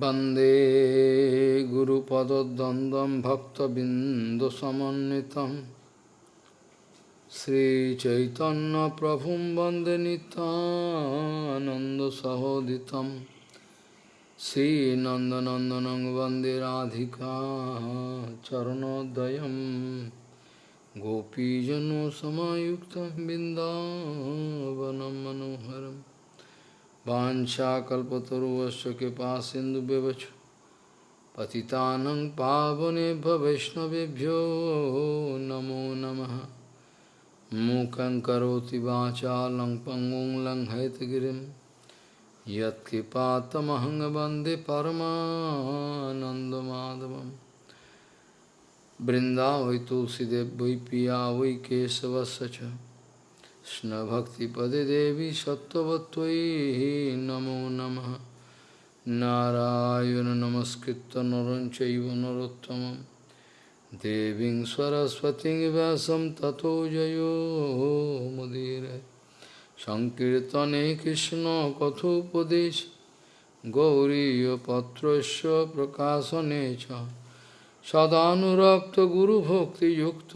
वंदे गुरुपदद्वन्द्वं भक्तबिन्दुसमन्वितं श्रीचैतन्यप्रभुं वंदे नितानन्दसहोदितं श्रीनन्दनन्दनं वंदे राधिका चरणोदयं गोपीजनसमायुक्तं बिन्दावनं मनोहरम् Vancha kalpataruvasya kipa sindu bevachu. Patitanang pavane bhavishnavibhyo namo namaha. mukhan karoti vacha lang pangong lang haitgirim. Yat kipa tamahang parama paramanandamadavam. Brinda vai tulsidev vai piya vai. কৃষ্ণভক্তিপদে দেবী সত্যবত্তয়ী নমো নম। নারায়ণ নমস্কৃত নরঞ্চৈব নরোত্তম দেবীং সরস্বতী ব্যাসম ততো জয় মুদির। সংকীর্তনে কৃষ্ণ কথোপদেশ। গৌরীপত্র প্রকাশনে সদানুরক্ত গুরুভক্তিযুক্ত।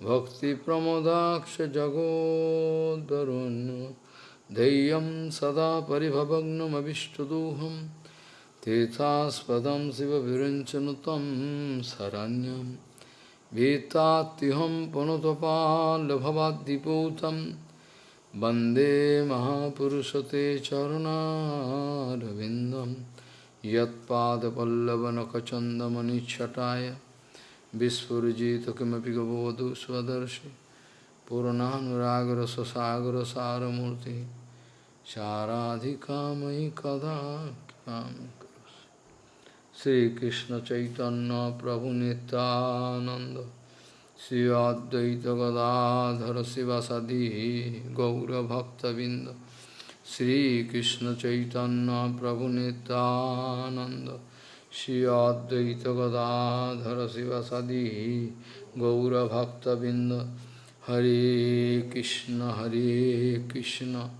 Bhakti Pramodaksha Jagodarun Deyam Sada Paribhavagnam Avishtaduham Tethaspadam Siva Virinchanutam Saranyam vita Vetatiham Panotapalabhavadipotam Bande Mahapurusate Charana Ravindam Yat Pada Pallavanakachandamani Chataya Vispurjita kimapi gavavadu svadarshi Purananuragra sasagra saramurti Saradhikamai kadakam Sri Krishna Chaitanya Prabhu Nityananda Sri Advaita Gadadhara Sivasadi Gaura Bhakta Vinda Sri Krishna Chaitanya Prabhu Nityananda Shri Advaita Gadadhara Sivasadi Gaura Bhakta Binda Hare Krishna Hare Krishna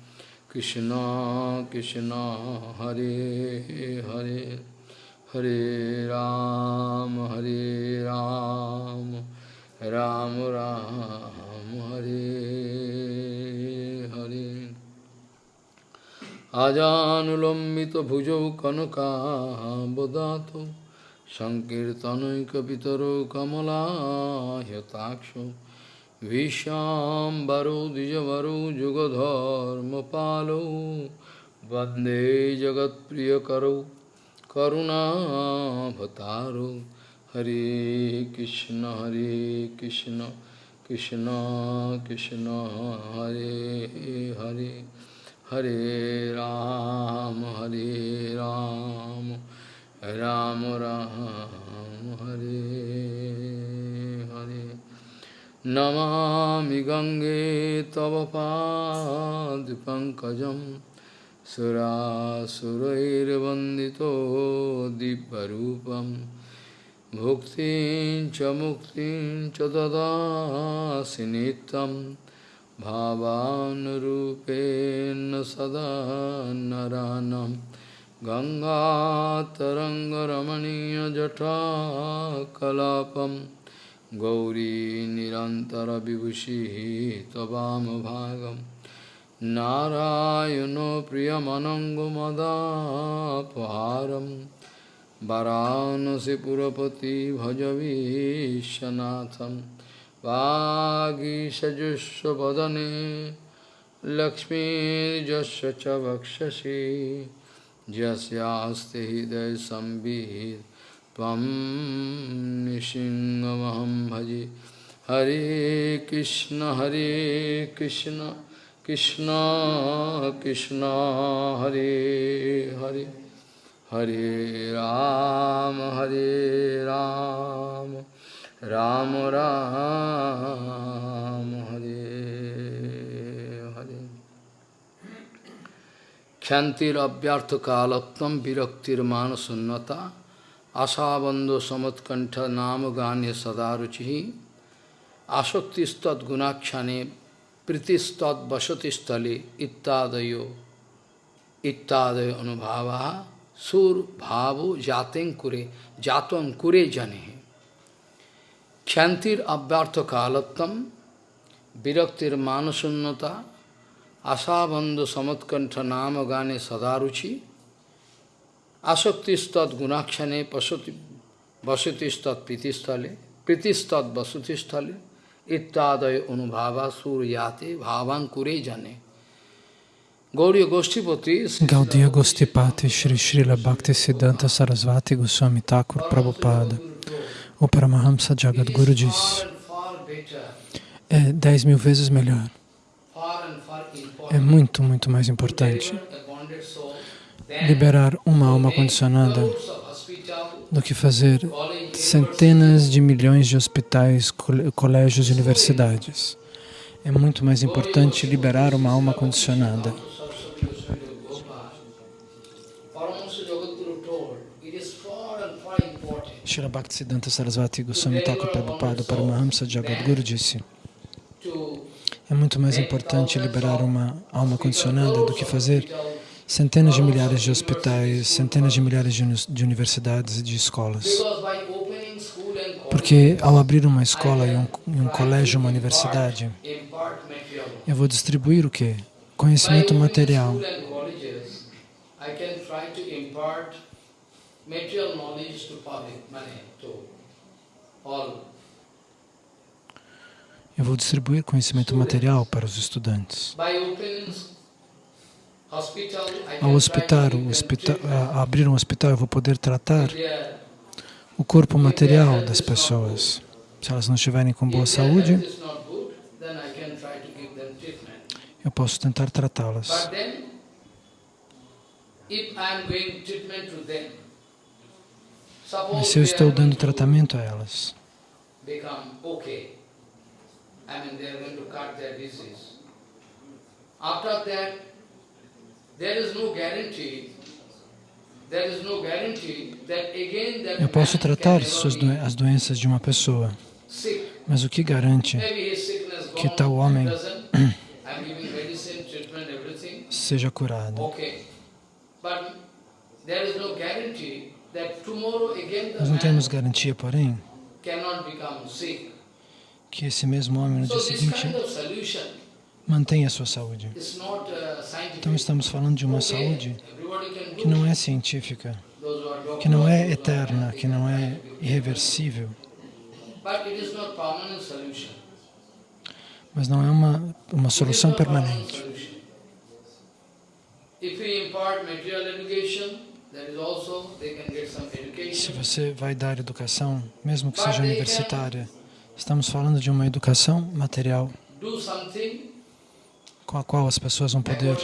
Krishna Krishna Hare Hare Hare Ram Hare Ram Ram Ram Hare Hare আজানুলম্বিত ভুজৌ কনকাবদাত সংকীর্তনৈকপিতর কমলাহতাক্ষ ভীষ্মাম্বরো দ্বিজবরো যুগধর্মপালৌ বন্দে জগৎপ্রিয়করৌ করুণাভতারৌ হরে কৃষ্ণ হরে কৃষ্ণ কৃষ্ণ কৃষ্ণ, হরে হরে। हरे राम हरे राम राम राम, हरे हरे। नमामि गङ्गे तव पादिपङ्कजं सुरासुरैर्वन्दितो दिव्यरूपं। भुक्तिं च मुक्तिं च ददासि भावानुरूपेण सदा नरानं। गङ्गातरङ्गरमणीयजटाकलापं। गौरी निरन्तरविभूषिः त्ववामभागं नारायणो प्रियमनङ्गमदापहारं। वरानसिपुरपति भजवीशनाथम् वागीषजुष्वदने लक्ष्मीर्यस्य च वक्षसि। यस्यास्ति हृदयसंवित् त्वं निसिंहमहं भजे। हरे कृष्ण हरे कृष्ण कृष्ण कृष्ण, हरे हरे। हरे राम हरे राम। রাম রাম হরে হরে ক্ষান্তির অব্যর্থ কালোত্তম বিরক্তির মানসন্নতা আশাবন্ধ সমৎকণ্ঠ নাম গানে সদারুচি আসক্তিস্তদ্গুণাখ্যানে প্রীতিস্তদ্বসতিস্থলে ইত্যাদয় ইত্যাদয় অনুভাবা sur bhavo jaten kure, jaton kure jane. Kshantir abhyartha kalattam, viraktir manasunnata, asabandhu samatkantha nama gane sadaruchi, asaktistat gunakshane pasati vasutistat pritistale, pritistat vasutistale, ittadaya anubhava suryate bhavan kure jane. Gaudiya Gostipati Shri Srila Bhakti Siddhanta Sarasvati Goswami Thakur Prabhupada o Paramahamsa Jagadguru disse é dez mil vezes melhor é muito, muito mais importante liberar uma alma condicionada do que fazer centenas de milhões de hospitais, colégios e universidades. É muito mais importante liberar uma alma condicionada. Srila Bhaktisiddhanta Sarasvati Goswami Thakur Prabhupada Paramahamsa Jagadguru disse é muito mais importante liberar uma alma condicionada do que fazer centenas de milhares de hospitais, centenas de milhares de universidades e de escolas. Porque ao abrir uma escola e um, um colégio, uma universidade, eu vou distribuir o quê? Conhecimento material material knowledge to public, money to all. Eu vou distribuir conhecimento material para os estudantes. Ao hospital, hospital, abrir um hospital, eu vou poder tratar o corpo material das pessoas. Se elas não estiverem com boa saúde, eu posso tentar tratá-las. Mas se eu estou dando tratamento a elas, eu posso tratar as doenças de uma pessoa, mas o que garante que tal homem seja curado? Nós não temos garantia, porém, que esse mesmo homem no dia seguinte mantenha a sua saúde. Então estamos falando de uma saúde que não é científica, que não é eterna, que não é irreversível. Mas não é uma, uma solução permanente. Se você vai dar educação, mesmo que seja universitária, estamos falando de uma educação material com a qual as pessoas vão poder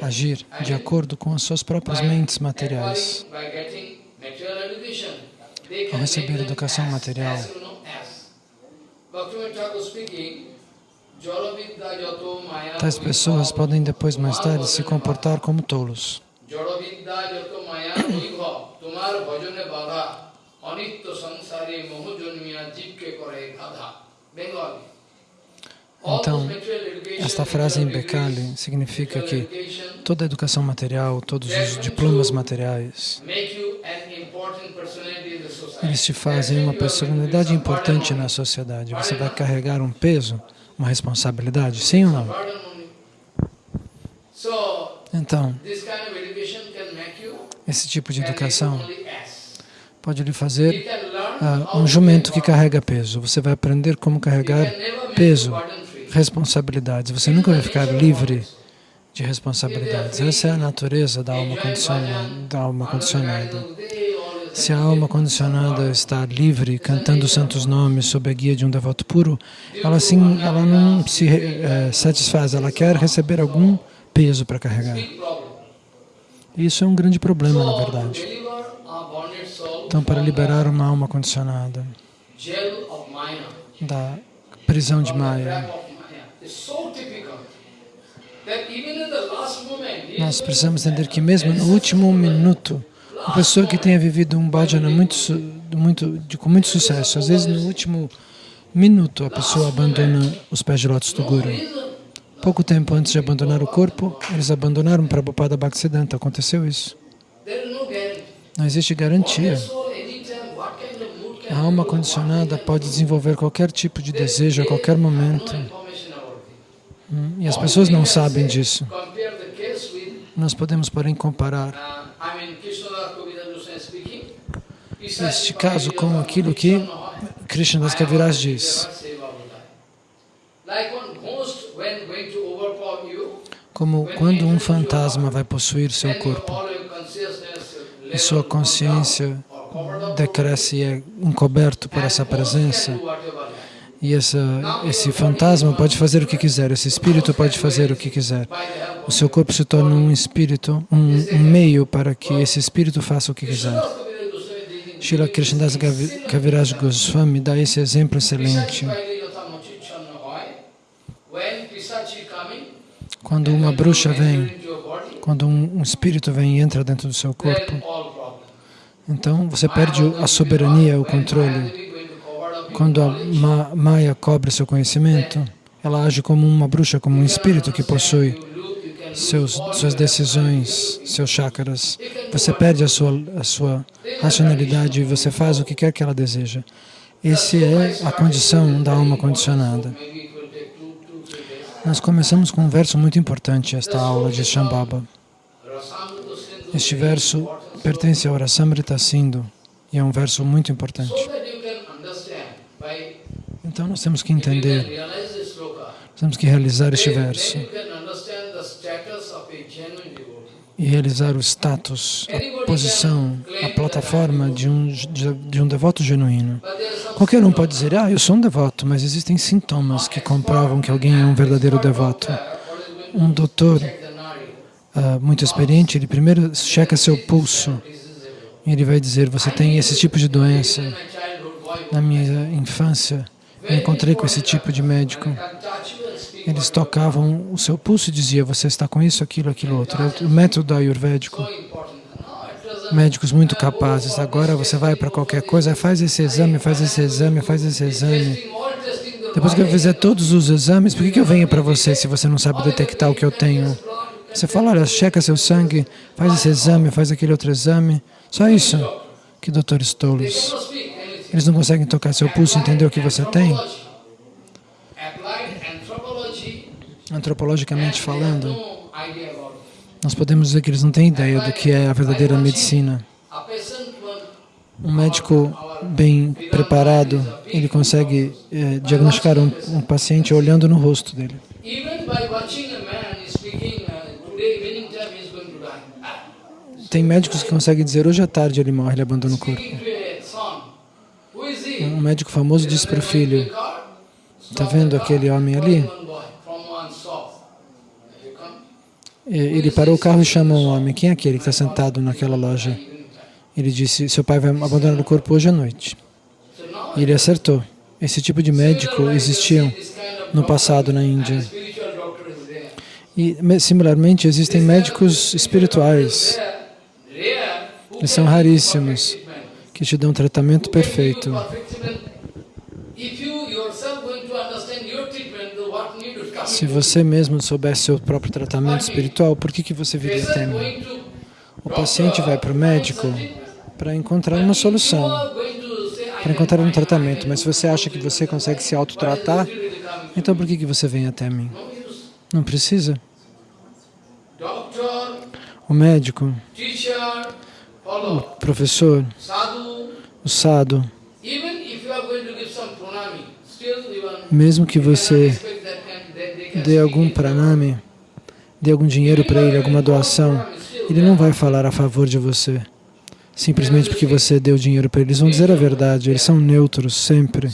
agir de acordo com as suas próprias mentes materiais. Ao receber educação material, tais pessoas podem depois, mais tarde, se comportar como tolos. জড়বিদ্যা যত মায়া বৈভব তোমার ভজনে বাধা অনিত্য সংসারে মোহ জন্মিয়া জীবকে করে গাধা Bengali Então, esta frase em Bekali significa que toda a educação material, todos os diplomas materiais, eles te fazem uma personalidade importante na sociedade. Você vai carregar um peso, uma responsabilidade, sim ou não? Então, esse tipo de educação pode lhe fazer uh, um jumento que carrega peso. Você vai aprender como carregar peso, responsabilidades. Você nunca vai ficar livre de responsabilidades. Essa é a natureza da alma condicionada. Da alma condicionada. Se a alma condicionada está livre, cantando santos nomes sob a guia de um devoto puro, ela, sim, ela não se uh, satisfaz, ela quer receber algum peso para carregar. Isso é um grande problema, na verdade. Então, para liberar uma alma condicionada da prisão de Maya, nós precisamos entender que mesmo no último minuto, uma pessoa que tenha vivido um bhajana muito, muito, com muito sucesso, às vezes no último minuto a pessoa abandona os pés de lótus do Guru. Pouco tempo antes de abandonar o corpo, eles abandonaram Prabhupada Bhaktisiddhanta. Aconteceu isso. Não existe garantia. A alma condicionada pode desenvolver qualquer tipo de desejo a qualquer momento. Hum, e as pessoas não sabem disso. Nós podemos, porém, comparar este caso com aquilo que Krishna das Kaviraj diz. Como quando um fantasma vai possuir seu corpo e sua consciência decresce e é encoberto por essa presença, e essa, esse fantasma pode fazer o que quiser, esse espírito pode fazer o que quiser. O seu corpo se torna um espírito, um, um meio para que esse espírito faça o que quiser. Srila Krishnadas Kaviraj Goswami dá esse exemplo excelente. Quando uma bruxa vem, quando um, um espírito vem e entra dentro do seu corpo, então você perde a soberania, o controle. Quando a ma Maya cobre seu conhecimento, ela age como uma bruxa, como um espírito que possui seus, suas decisões, seus chakras. Você perde a sua, a sua racionalidade e você faz o que quer que ela deseja. Essa é a condição da alma condicionada. Nós começamos com um verso muito importante, esta aula de Shambhava. Este verso pertence ao Rasamrita Sindhu e é um verso muito importante. Então nós temos que entender, temos que realizar este verso e realizar o status, a posição, a plataforma de um, de, de um devoto genuíno. Qualquer um pode dizer, ah, eu sou um devoto, mas existem sintomas que comprovam que alguém é um verdadeiro devoto. Um doutor uh, muito experiente, ele primeiro checa seu pulso e ele vai dizer, você tem esse tipo de doença. Na minha infância, eu encontrei com esse tipo de médico. Eles tocavam o seu pulso e diziam, você está com isso, aquilo, aquilo outro. É o método ayurvédico. Médicos muito capazes. Agora você vai para qualquer coisa, faz esse exame, faz esse exame, faz esse exame. Depois que eu fizer todos os exames, por que, que eu venho para você se você não sabe detectar o que eu tenho? Você fala, olha, checa seu sangue, faz esse exame, faz aquele outro exame. Só isso. Que doutores tolos. Eles não conseguem tocar seu pulso, entender o que você tem? Antropologicamente falando, nós podemos dizer que eles não têm ideia do que é a verdadeira medicina. Um médico bem preparado, ele consegue é, diagnosticar um, um paciente olhando no rosto dele. Tem médicos que conseguem dizer, hoje à tarde ele morre, ele abandona o corpo. Um médico famoso disse para o filho, está vendo aquele homem ali? Ele parou o carro e chamou um homem, quem é aquele que está sentado naquela loja? Ele disse, seu pai vai abandonar o corpo hoje à noite. E ele acertou. Esse tipo de médico existiam no passado na Índia. E, similarmente, existem médicos espirituais. Eles são raríssimos, que te dão um tratamento perfeito. Se você mesmo soubesse seu próprio tratamento espiritual, por que, que você viria até mim? O paciente vai para o médico para encontrar uma solução, para encontrar um tratamento, mas se você acha que você consegue se autotratar, então por que, que você vem até mim? Não precisa. O médico, o professor, o sadhu, mesmo que você dê algum pranami, dê algum dinheiro para ele, alguma doação, ele não vai falar a favor de você, simplesmente porque você deu dinheiro para ele. Eles vão dizer a verdade, eles são neutros sempre.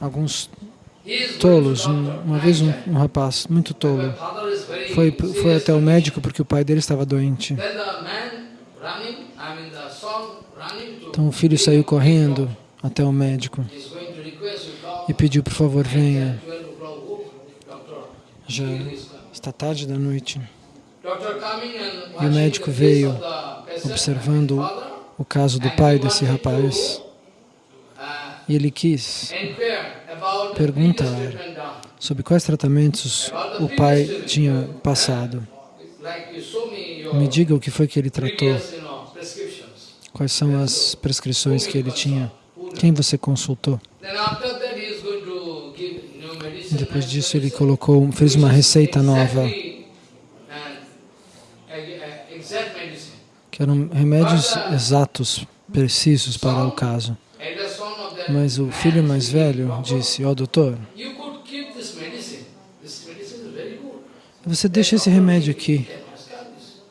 Alguns tolos, um, uma vez um, um, rapaz muito tolo foi, foi até o médico porque o pai dele estava doente. Então o filho saiu correndo até o médico e pediu, por favor, venha. Já está tarde da noite. E o médico veio observando o caso do pai desse rapaz. E ele quis perguntar sobre quais tratamentos o pai tinha passado. Me diga o que foi que ele tratou, quais são as prescrições que ele tinha, quem você consultou. Then after that he is going to give new medicine. Depois disso ele colocou, fez uma receita nova, que eram remédios exatos, precisos para o caso. Mas o filho mais velho disse, ó doutor, very good. você deixa esse remédio aqui,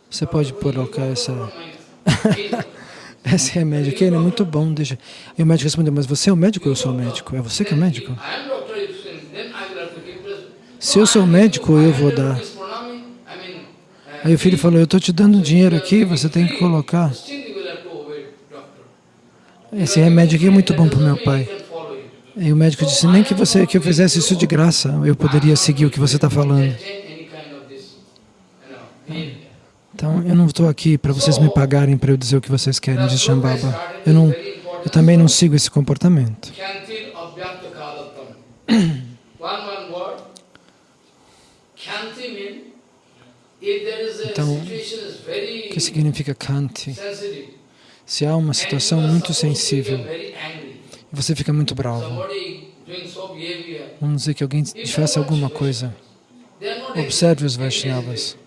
você pode colocar essa, esse remédio aqui, ele é muito bom, deixa. E o médico respondeu, mas você é o médico ou eu sou o médico? É você que é o médico? I am doctor, if then I will have to give this. Se eu sou médico, eu vou dar. Aí o filho falou, eu estou te dando dinheiro aqui, você tem que colocar. Esse remédio aqui é muito bom para o meu pai. E o médico disse, nem que você que eu fizesse isso de graça, eu poderia seguir o que você está falando. Então, eu não estou aqui para vocês me pagarem para eu dizer o que vocês querem, diz Shambhava. Eu, não, eu também não sigo esse comportamento. Kyantil abhyakta kalatam. One one word. Kyanti mean if there is a Então, O que significa Kanti? Se há uma situação muito sensível e você fica muito bravo, vamos dizer que alguém te faça alguma coisa, observe os. Vaishnavas,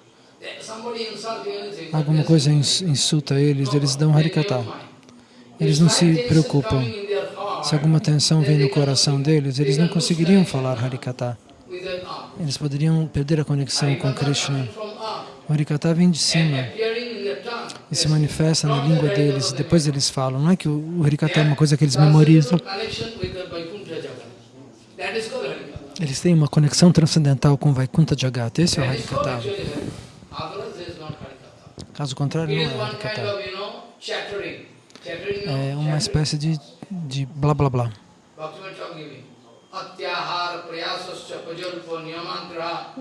alguma coisa ins- insulta eles, eles dão Harikata. Eles não se preocupam. Se alguma tensão vem no coração deles, eles não conseguiriam falar Harikata. Eles poderiam perder a conexão com Krishna. O Harikata vem de cima e se manifesta na língua deles. Depois eles falam. Não é que o Harikata é uma coisa que eles memorizam. Eles têm uma conexão transcendental com Vaikuntha Jagata. Esse é o Harikata. Caso contrário, não é Harikata. É uma espécie de, de blá blá blá.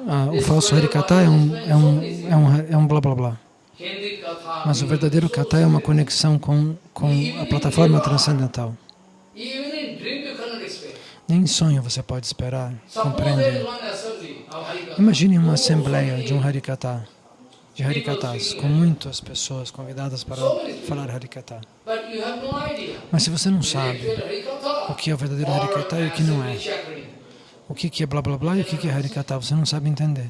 Ah, o falso Harikata é um, é, um, é, um, é um blá blá blá. Mas o verdadeiro kata é uma conexão com, com a plataforma transcendental. Nem em sonho você pode esperar, compreender. Imagine uma assembleia de um Harikata, de Harikatas, com muitas pessoas convidadas para falar Harikata. Mas se você não sabe o que é o verdadeiro Harikata e o que não é, o que que é blá blá blá e o que que é Harikata, você não sabe entender.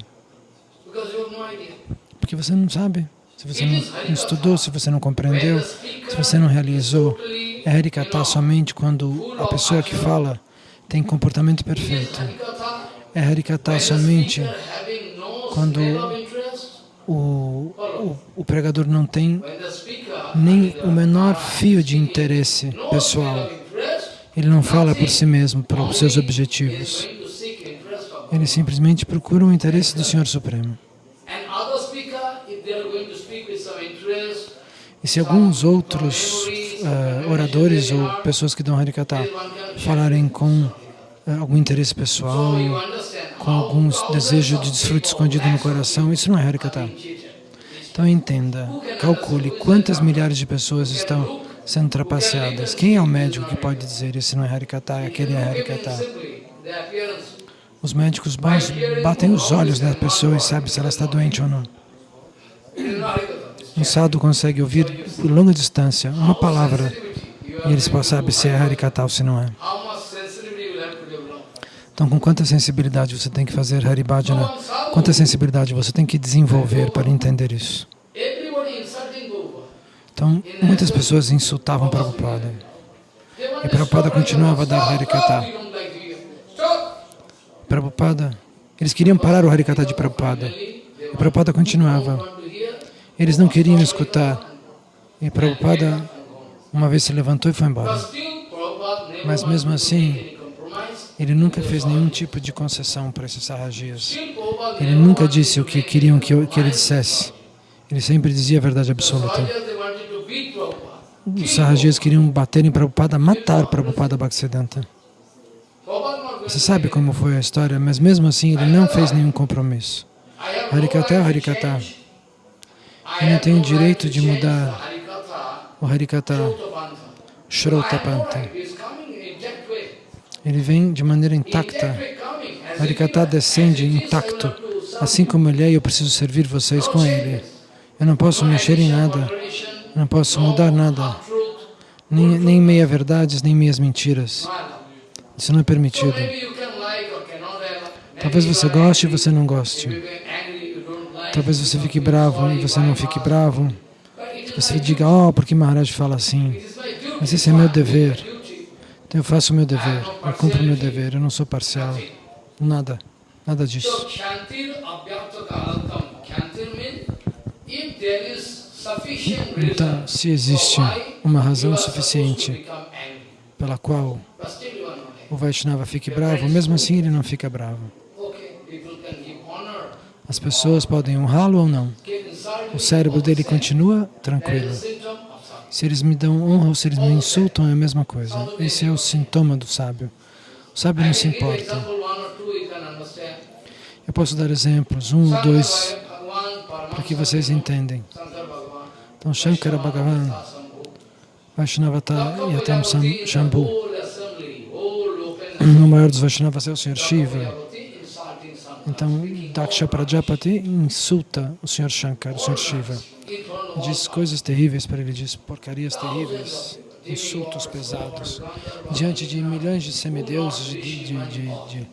Porque você não sabe, se você não estudou, se você não compreendeu, se você não realizou. É Harikata somente quando a pessoa que fala tem comportamento perfeito. É Harikata somente quando o, o, o pregador não tem nem o menor fio de interesse pessoal. Ele não fala por si mesmo, para os seus objetivos. Ele simplesmente procura o interesse do Senhor Supremo. E se alguns outros uh, oradores ou pessoas que dão Harikata falarem com uh, algum interesse pessoal, com algum desejo de desfrute escondido no coração, isso não é Harikata. Então entenda, calcule quantas milhares de pessoas estão sendo trapaceadas. Quem é o médico que pode dizer esse não é Harikata, aquele é Harikata? Os médicos batem os olhos na pessoa e sabem se ela está doente ou não. Um sadhu consegue ouvir por longa distância uma palavra e eles sabem se é Harikata ou se não é. Então, com quanta sensibilidade você tem que fazer Haribhajana? Quanta sensibilidade você tem que desenvolver para entender isso? Então, muitas pessoas insultavam Prabhupada. E Prabhupada continuava a dar Harikata. Prabhupada, eles queriam parar o Harikata de Prabhupada. E Prabhupada continuava. Eles não queriam escutar. E Prabhupada, uma vez se levantou e foi embora. Mas mesmo assim, ele nunca fez nenhum tipo de concessão para esses sarrajias. Ele nunca disse o que queriam que, ele dissesse. Ele sempre dizia a verdade absoluta. Os sarrajias queriam bater em Prabhupada, matar Prabhupada Bhaktisiddhanta. Você sabe como foi a história, mas mesmo assim ele não fez nenhum compromisso. Harikata é o Harikata. Eu não tenho direito de mudar o Harikata Shrotapanta. Ele vem de maneira intacta. Harikata descende intacto Assim como Ele é, eu preciso servir vocês com Ele. Eu não posso mexer em nada, eu não posso mudar nada, nem, nem meia-verdades, nem meias mentiras. Isso não é permitido. Talvez você goste e você não goste. Talvez você fique bravo e você não fique bravo. Você diga, oh, por que Maharaj fala assim? Mas esse é meu dever. Então eu faço o meu dever, eu cumpro o meu dever, eu não sou parcial. Nada, nada disso. Então, se existe uma razão suficiente pela qual o Vaishnava fique bravo, mesmo assim ele não fica bravo. As pessoas podem honrá-lo ou não. O cérebro dele continua tranquilo. Se eles me dão honra ou se eles me insultam, é a mesma coisa. Esse é o sintoma do sábio. O sábio não se importa. Eu posso dar exemplos, um ou dois, para que vocês entendem. Então, Shankara Bhagavan, Vaishnavata Yatam Shambhu, o maior dos Vaishnavas é o Sr. Shiva. Então, Daksha Prajapati insulta o Sr. Shankar, o Sr. Shiva. Diz coisas terríveis para ele, diz porcarias terríveis, insultos pesados. Diante de milhões de semideuses, de, de, de,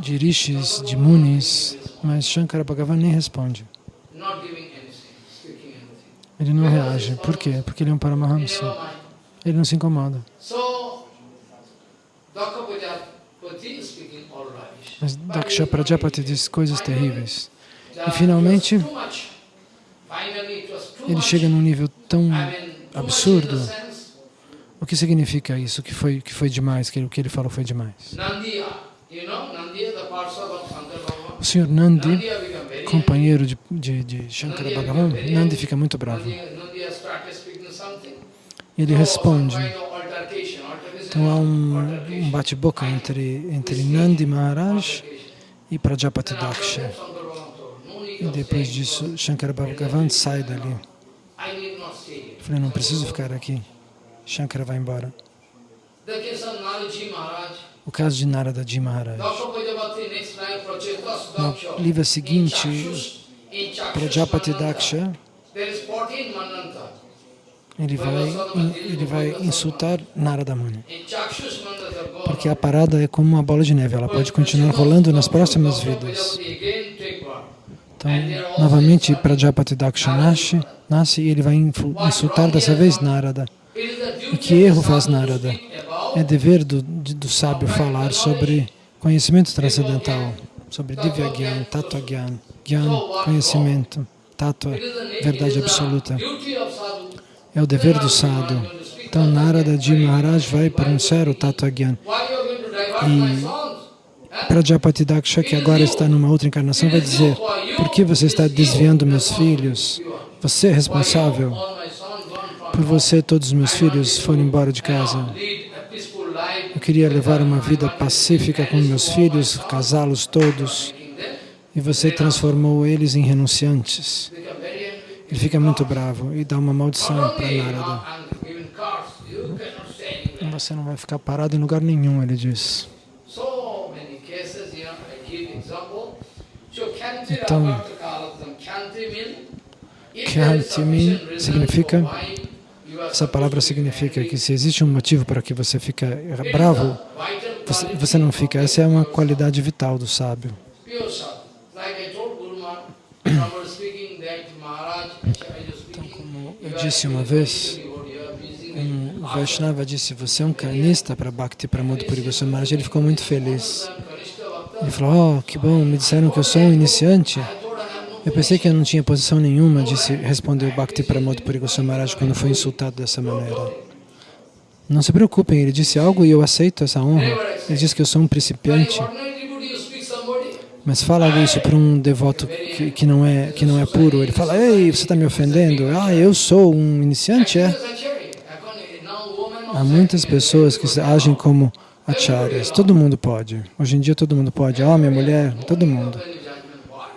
de, rishis, de munis, mas Shankara Bhagavan nem responde. Ele não reage. Por quê? Porque ele é um Paramahamsa. Ele não se incomoda. Mas Daksha Prajapati diz coisas terríveis. E finalmente, ele chega num nível tão absurdo. O que significa isso? Que foi, que foi demais, que o que ele falou foi demais. O senhor Nandi companheiro de, de, de Shankara Bhagavan, Nandi fica muito bravo. Ele responde. Então há um, um bate-boca entre, entre Nandi Maharaj e Prajapati Daksha. E depois disso, Shankara Bhagavan sai dali. Eu falei, não preciso ficar aqui. Shankara vai embora. O caso de Narada Ji Maharaj. No livro seguinte, Prajapati Daksha, ele vai, ele vai insultar Narada Muni. Porque a parada é como uma bola de neve, ela pode continuar rolando nas próximas vidas. Então, novamente, Prajapati Daksha nasce, nasce e ele vai insultar dessa vez Narada. E que erro faz Narada? É dever do, do sábio falar sobre conhecimento transcendental, sobre Divya Gyan, Tattva Gyan, Gyan, conhecimento, Tattva, verdade absoluta. É o dever do sadhu. Então Narada Ji Maharaj vai pronunciar o Tattva Gyan. E Prajapati Daksha, que agora está numa outra encarnação, vai dizer, por que você está desviando meus filhos? Você é responsável. Por você, todos os meus filhos foram embora de casa. Eu queria levar uma vida pacífica com meus filhos, casá-los todos, e você transformou eles em renunciantes. Ele fica muito bravo e dá uma maldição para Narada. Você não vai ficar parado em lugar nenhum, ele diz. Então, Kyantimin significa essa palavra significa que se existe um motivo para que você fica bravo, você, você não fica. Essa é uma qualidade vital do sábio. Então, como eu disse uma vez, um Vaishnava disse, você é um canista para Bhakti Pramod Puri Goswami. Ele ficou muito feliz. Ele falou, oh, que bom, me disseram que eu sou um iniciante. Eu pensei que eu não tinha posição nenhuma, disse, respondeu Bhakti Pramod Puri Goswami quando foi insultado dessa maneira. Não se preocupem, ele disse algo e eu aceito essa honra. Ele disse que eu sou um principiante. Mas fala isso para um devoto que, que, não é, que não é puro. Ele fala, ei, você está me ofendendo? Ah, eu sou um iniciante, é? Há muitas pessoas que agem como acharyas. Todo mundo pode. Hoje em dia todo mundo pode. Homem, mulher, todo mundo.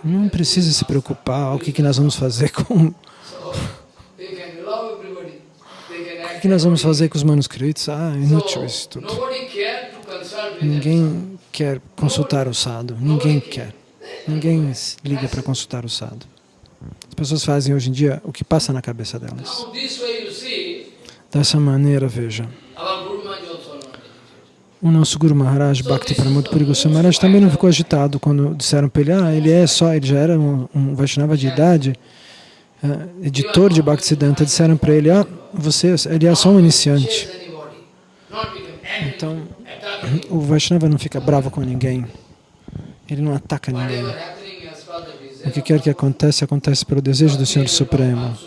Não precisa se preocupar, o que, que nós vamos fazer com... O que, nós vamos fazer com os manuscritos? Ah, inútil isso tudo. Ninguém quer consultar o sadhu, ninguém quer. Ninguém liga para consultar o sadhu. As pessoas fazem hoje em dia o que passa na cabeça delas. Dessa maneira, veja, o nosso Guru Maharaj, Bhakti Pramod Puri Maharaj, também não ficou agitado quando disseram para ele, ah, ele é só, ele já era um, um Vaishnava de idade, eh, editor de Bhaktisiddhanta, disseram para ele, ah, você, ele é só um iniciante. Então, o Vaishnava não fica bravo com ninguém, ele não ataca ninguém. O que quer que acontece, acontece pelo desejo do Senhor Supremo.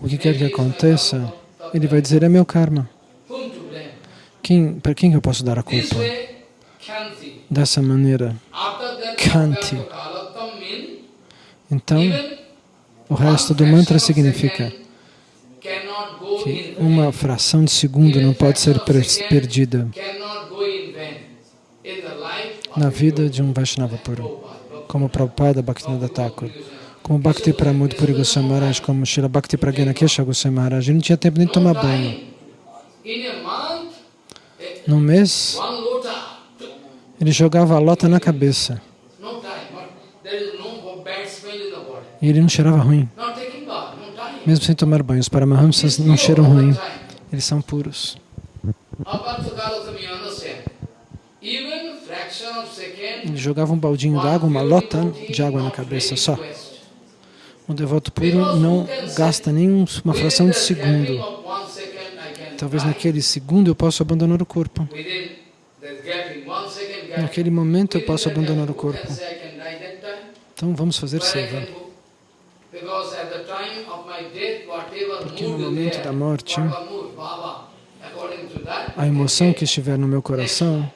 O que quer que aconteça, ele vai dizer, é meu karma. Quem, para quem que eu posso dar a culpa? Dessa maneira. Mean, Então, o resto do mantra significa que uma fração de segundo não pode ser perdida na vida de um Vaishnava puro, como Prabhupada Bhaktivinoda Thakur, como Bhakti Pramod Puri Goswami Maharaj, como Srila Bhakti Pragyana Kesha Goswami Maharaj. Ele não tinha tempo nem de tomar banho. Num mês, ele jogava a lota na cabeça no time. But there is no bad smell in the body. E ele não cheirava ruim. Time. Mesmo sem tomar banho, os Paramahamsas não cheiram ruim, eles são puros. Second, Ele jogava um baldinho d'água, uma lota de água na cabeça só. Um devoto puro não gasta nem um- uma fração de segundo. Talvez naquele segundo eu possa abandonar o corpo. Naquele momento eu posso abandonar o corpo. Então vamos fazer seva. Porque no momento da morte, A emoção que estiver no meu coração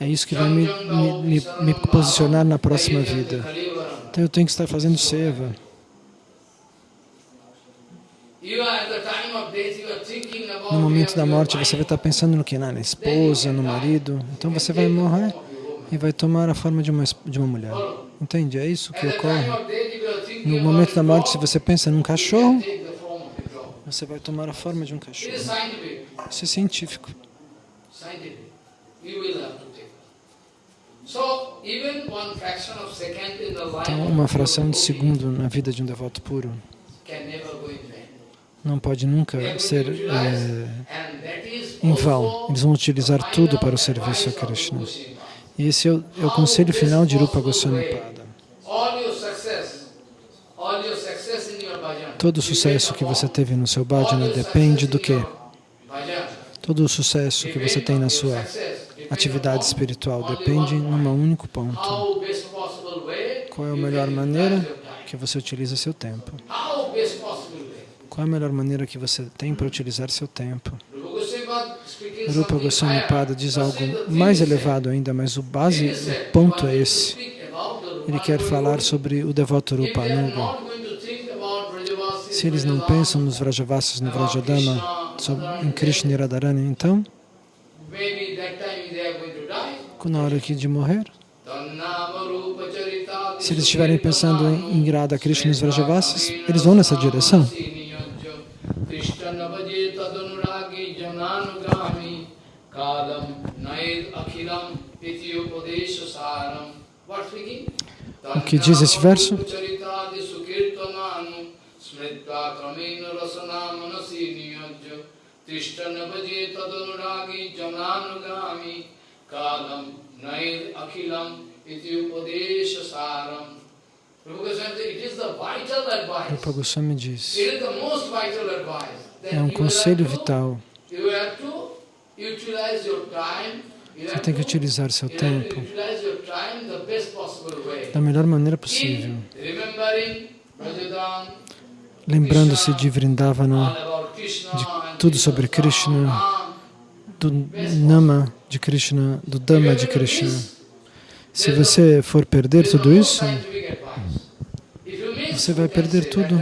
é isso que vai me, me, me, me posicionar na próxima vida. Então eu tenho que estar fazendo seva. No momento da morte você vai estar pensando no que? Na esposa, no marido. Então você vai morrer e vai tomar a forma de uma, de uma mulher. Entende? É isso que ocorre. No momento da morte, se você pensa num cachorro, você vai tomar a forma de um cachorro. Isso é científico. Então, uma fração de segundo na vida de um devoto puro não pode nunca ser is em vão. Eles vão utilizar tudo para o serviço a Krishna. E esse é o, é o conselho final de Rupa Goswami Pada. All your success, all your success in your bhajan. Todo o sucesso que você teve no seu bhajana depende do quê? Todo o sucesso que você tem na sua atividade espiritual depende num único ponto. Qual é a melhor maneira que você utiliza seu tempo? Qual é a melhor maneira que você tem para utilizar seu tempo? Rupa Goswami Pada Rupa diz algo mais is elevado ainda, mas o base, o ponto é esse. Ele quer falar sobre o devoto Rupanuga. Se eles não pensam nos Vrajavasis, no Vrajadama, em Krishna e Radharani, então, na hora aqui de morrer, se eles estiverem pensando em, em Radha Krishna e os Vrajavasis, eles vão nessa direção. O que diz esse verso? Iti upadesha saram. Rupa Goswami said, It is the vital advice. Rupa Goswami diz, é um conselho vital. Você tem que utilizar seu tempo da melhor maneira possível, lembrando-se de Vrindavana, de tudo sobre Krishna, do Nama de Krishna, do Dhamma de Krishna. Se você for perder tudo isso, você vai perder tudo.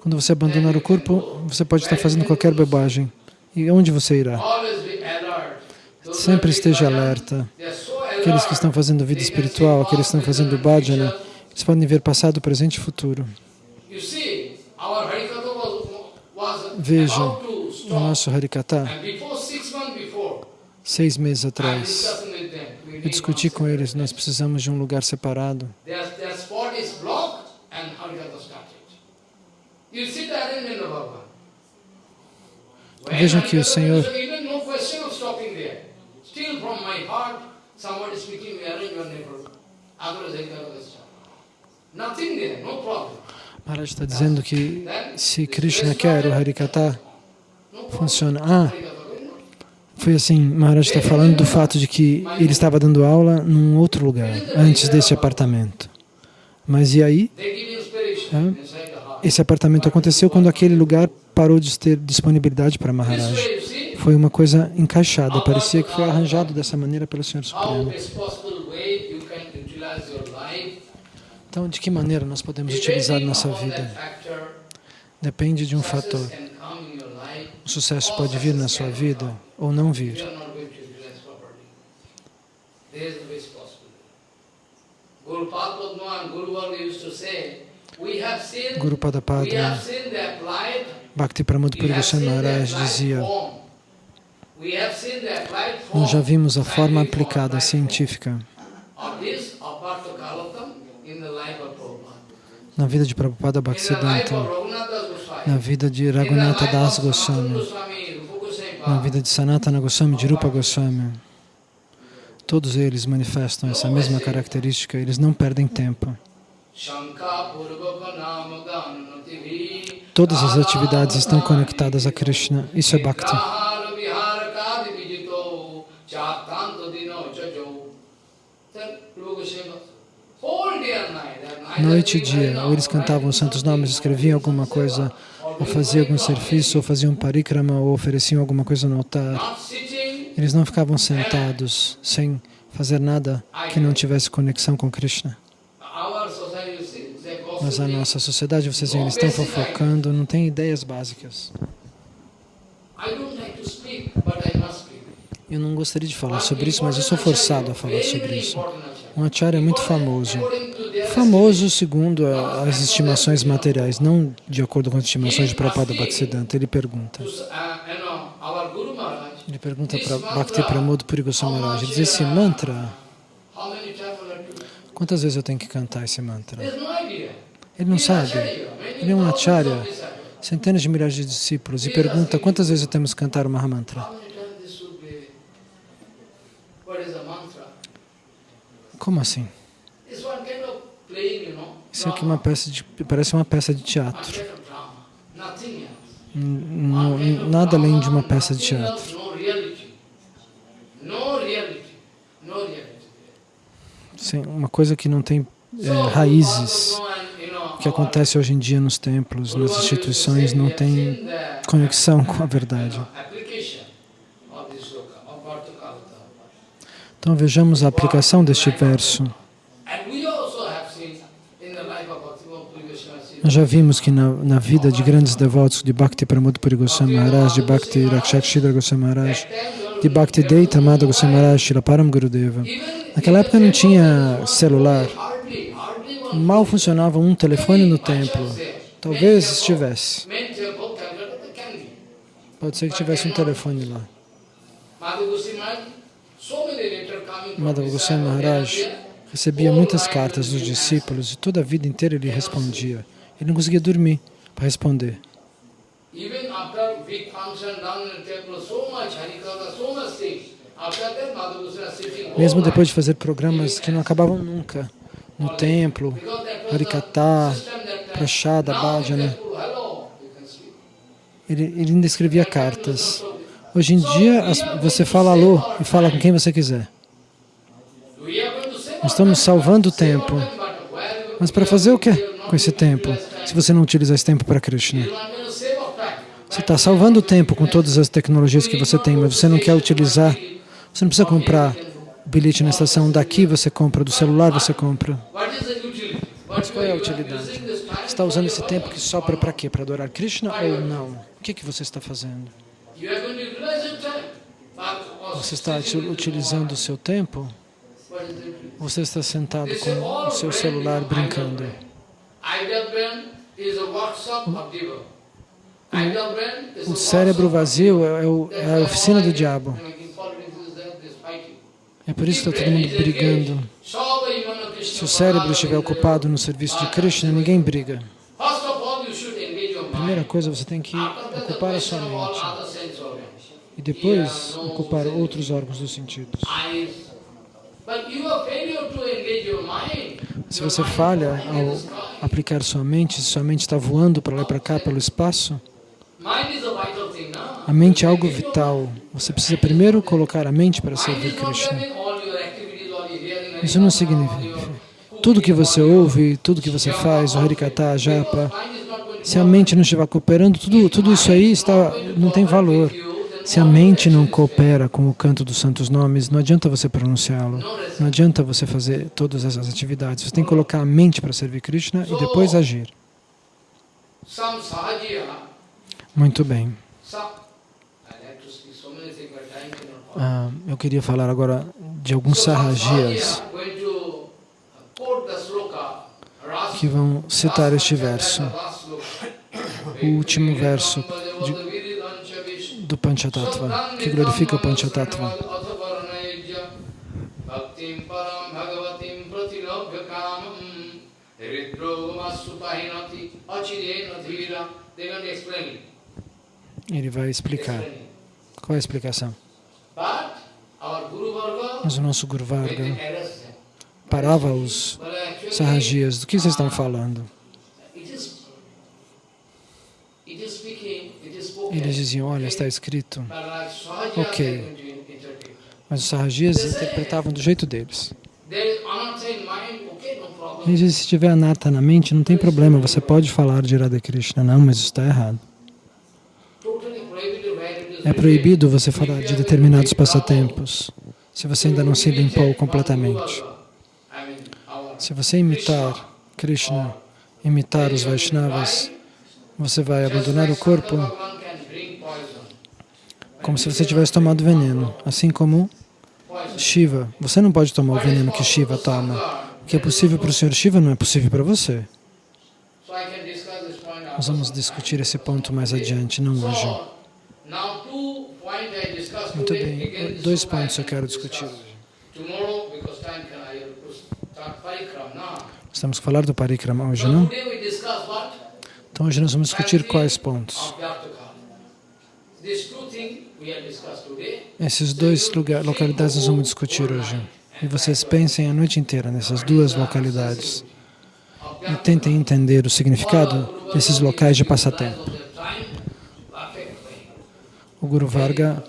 Quando você abandonar o corpo, você pode estar fazendo qualquer bobagem. E onde você irá? Sempre esteja alerta. Aqueles que estão fazendo vida espiritual, aqueles que estão fazendo bhajana, eles podem ver passado, presente e futuro. You see, our Harikatha Veja about to o nosso Harikata, seis meses atrás. Eu discuti com eles, nós precisamos de um lugar separado. Vejam que o Senhor- Maharaj está dizendo que se Krishna quer o Harikata, funciona. Ah, foi assim, Maharaj está falando do fato de que ele estava dando aula num outro lugar, antes desse apartamento. Mas e aí? É. Esse apartamento aconteceu quando aquele lugar parou de ter disponibilidade para Maharaj. Foi uma coisa encaixada, parecia que foi arranjado dessa maneira pelo Senhor Supremo. Então, de que maneira nós podemos utilizar nossa vida? Depende de um fator. O sucesso pode vir na sua vida ou não vir. Guru applied, Bhakti Pramod Puri Maharaj dizia, nós já vimos a forma aplicada, científica, na vida de Prabhupada Bhaktisiddhanta, na vida de Raghunatha Das Goswami, na vida de Sanatana Goswami, de Rupa Goswami. Todos eles manifestam essa mesma característica, eles não perdem tempo. Todas as atividades estão conectadas a Krishna. Isso é Bhakti. Noite e dia, ou eles cantavam os santos nomes, escreviam alguma coisa, ou faziam algum serviço, ou faziam parikrama, ou ofereciam alguma coisa no altar. Eles não ficavam sentados sem fazer nada que não tivesse conexão com Krishna. Mas a nossa sociedade, vocês veem, eles estão fofocando, não tem ideias básicas. Eu não gostaria de falar sobre isso, mas eu sou forçado a falar sobre isso. Um acharya é muito famoso. Famoso segundo as estimações materiais, não de acordo com as estimações de Prabhupada Bhaktisiddhanta. Ele pergunta. Ele pergunta para Bhakti Pramod Puri Goswami ele diz esse mantra, quantas vezes eu tenho que cantar esse mantra? Ele não sabe. Ele é um acharya, centenas de milhares de discípulos, e pergunta quantas vezes temos que cantar o Mahamantra. Como assim? Isso aqui é uma peça de, parece uma peça de teatro. N- Nada além de uma peça de teatro. Sim, uma coisa que não tem é, raízes. O que acontece hoje em dia nos templos, nas instituições, não tem conexão com a verdade. Então vejamos a aplicação deste verso. Nós já vimos que na, na vida de grandes devotos de Bhakti Pramod Puri Goswami Maharaj, de Bhakti Rakshak Shidra Goswami Maharaj, de Bhakti Deita Amada Goswami Maharaj, Shila Param Gurudeva. Naquela época não tinha celular, mal funcionava um telefone no templo. Talvez estivesse. Pode ser que tivesse um telefone lá. Madhava Goswami Maharaj recebia muitas cartas dos discípulos e toda a vida inteira ele respondia. Ele não conseguia dormir para responder. Mesmo depois de fazer programas que não acabavam nunca, no templo. Prashada, Now Bhajana, ele, ele ainda escrevia cartas. Hoje em dia, você fala alô e fala com quem você quiser. Nós estamos salvando o tempo. Mas para fazer o quê com esse tempo, se você não utilizar esse tempo para Krishna? Você está salvando o tempo com todas as tecnologias que você tem, mas você não quer utilizar. Você não precisa comprar bilhete na estação. Daqui você compra, do celular você compra. Mas qual é a utilidade? Você está usando esse tempo que sobra para quê? Para adorar Krishna ou não? O que, que você está fazendo? Você está uti- utilizando o seu tempo? você está sentado com o seu celular brincando? O cérebro vazio é, é o- é a oficina do diabo. É por isso que está todo mundo brigando. Se o cérebro estiver ocupado no serviço de Krishna, ninguém briga. Primeira coisa, você tem que ocupar a sua mente. E depois ocupar outros órgãos dos sentidos. Se você falha ao aplicar sua mente, se sua mente está voando para lá e para cá pelo espaço, a mente é algo vital. Você precisa primeiro colocar a mente para servir Krishna. Isso não significa. Tudo que você ouve, tudo que você faz, o Harikata, japa, se a mente não estiver cooperando, tudo, tudo isso aí está, não tem valor. Se a mente não coopera com o canto dos santos nomes, não adianta você pronunciá-lo. Não adianta você fazer todas essas atividades. Você tem que colocar a mente para servir Krishna e depois agir. Muito bem. Ah, eu queria falar agora de alguns sarrajias que vão citar este verso, o último verso de- do Panchatattva, que glorifica o Panchatattva. Ele vai explicar. Qual é a explicação? Mas o nosso Guru Varga parava os sarrajias. Do que vocês estão falando? it is, it is speaking, it is spoken. Eles diziam, olha, está escrito. Ok. Mas os sarrajias interpretavam do jeito deles. Eles dizem, se tiver anata na mente, não tem problema, você pode falar de Radha Krishna. Não, mas isso está errado. É proibido você falar de determinados passatempos, se você ainda não se limpou completamente. Se você imitar Krishna, imitar os Vaishnavas, você vai abandonar o corpo Bhagavan can bring poison. Como se você tivesse tomado veneno. Assim como. Shiva. Você não pode tomar o veneno que Shiva toma. O que é possível para o Senhor Shiva não é possível para você. Nós vamos discutir esse ponto mais adiante, não hoje. Muito bem. Dois pontos eu quero discutir hoje. Estamos a falar do Parikrama hoje, não? Então hoje nós vamos discutir quais pontos. Esses dois lugar, localidades nós vamos discutir hoje. E vocês pensem a noite inteira nessas duas localidades e tentem entender o significado desses locais de passatempo. O Guru Varga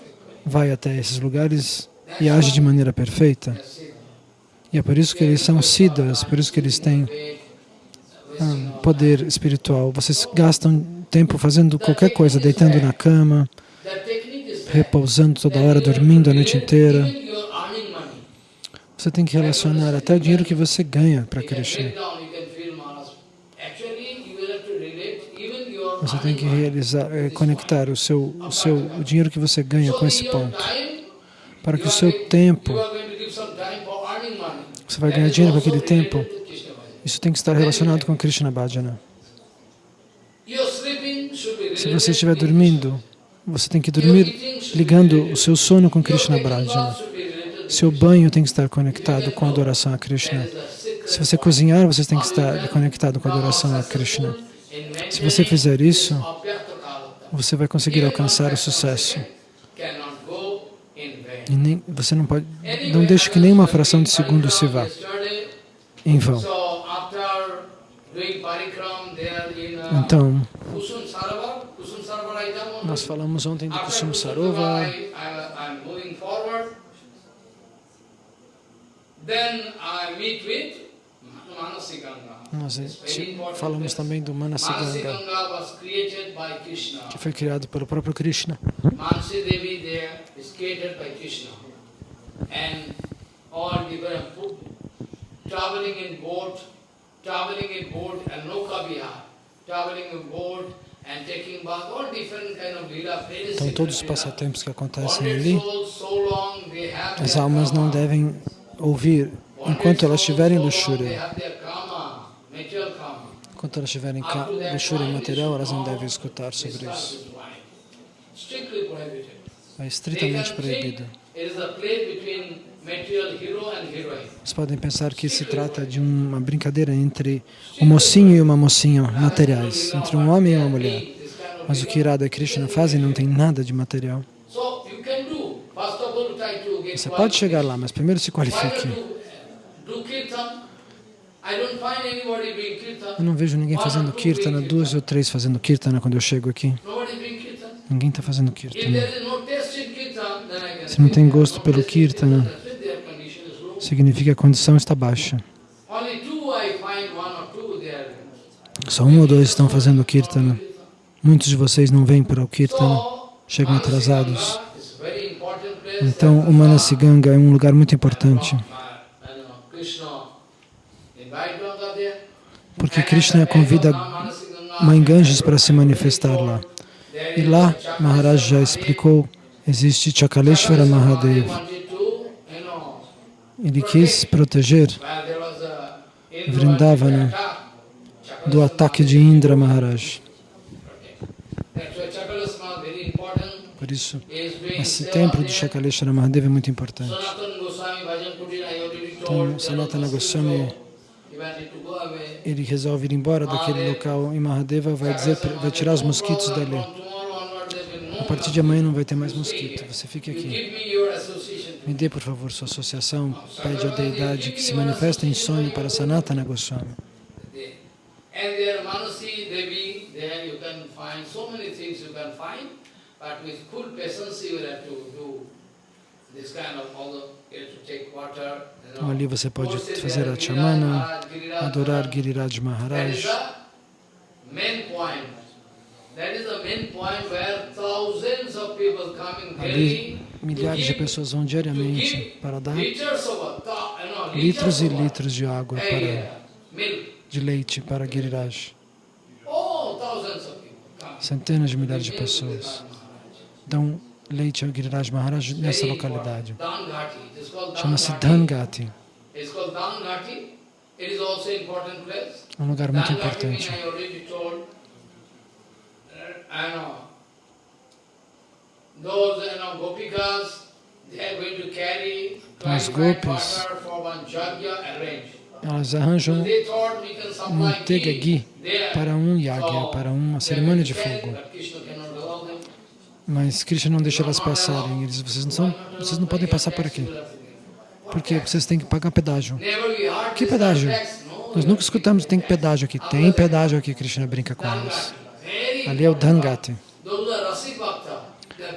vai até esses lugares e age de maneira perfeita. E é por isso que eles são siddhas, por isso que eles têm ah, poder espiritual. Vocês gastam tempo fazendo qualquer coisa, deitando na cama, repousando toda hora, dormindo a noite inteira. Você tem que relacionar até o dinheiro que você ganha para Krishna. Você tem que realizar, eh, conectar o seu, o seu, o dinheiro que você ganha com esse ponto, para que o seu tempo, você vai ganhar dinheiro com aquele tempo. Isso tem que estar relacionado com Krishna Bhajana. Se você estiver dormindo, você tem que dormir ligando o seu sono com Krishna to Seu banho tem que estar conectado com a adoração a Krishna. Se você cozinhar, você tem que estar conectado com a adoração a Krishna. Se você fizer isso, você vai conseguir alcançar o sucesso. E nem, você não pode, não deixe que nenhuma fração de segundo se vá em vão. Então, Kusum Sarovar, Kusum Sarovar I done one nós falamos ontem do with Manasiganga. nós important falamos também do Manasiganga, que foi criado pelo próprio Krishna. And all different food, traveling in boat, traveling in boat and Loka Vihar, traveling in boat Então, todos os passatempos que acontecem ali, as almas não devem ouvir enquanto elas estiverem luxúria. Enquanto elas estiverem em luxúria material, elas não devem escutar sobre isso. É estritamente proibido. Vocês podem pensar que se trata de uma brincadeira entre um mocinho e uma mocinha materiais, entre um homem e uma mulher. Mas o que Radha e Krishna fazem não tem nada de material. Você pode chegar lá, mas primeiro se qualifique. Eu não vejo ninguém fazendo kirtana, duas ou três fazendo kirtana quando eu chego aqui. Ninguém está fazendo kirtana. Se não tem gosto pelo kirtana, significa que a condição está baixa. Só um ou dois estão fazendo kirtana. Muitos de vocês não vêm para o kirtana, chegam atrasados. Então, o Manasiganga é um lugar muito importante. Porque Krishna convida Mãe Ganges para se manifestar lá. E lá, Maharaj já explicou, existe Chakaleshvara Mahadev. Ele quis proteger Vrindavana do ataque de Indra Maharaj. Por isso, esse templo de Shakaleshwara Mahadev é muito importante. Então, Sanatana Goswami, ele resolve ir embora daquele local e Mahadeva vai, dizer, vai tirar os mosquitos dali. A partir de amanhã não vai ter mais mosquito, você fique aqui. Me dê, por favor, sua associação, pede a deidade que se manifesta em sonho para Sanatana Goswami. But with full patience you will have to do. Então, ali você pode fazer a chamana, adorar Giriraj Maharaj. Ali, milhares de pessoas vão diariamente para dar litros e litros de água, para, de leite para Giriraj. Centenas de milhares de pessoas dão leite ao Giriraj Maharaj nessa localidade. Chama-se Dhangati. É um lugar muito importante. As gopis, elas arranjam manteiga ghee para um yagya, para uma cerimônia de fogo. Mas Krishna não deixa elas passarem. Eles, vocês, não são, vocês não podem passar por aqui. Porque vocês têm que pagar pedágio. Que pedágio? Nós nunca escutamos tem pedágio aqui. Tem pedágio aqui, Krishna brinca com eles. Ali é o Dhangati.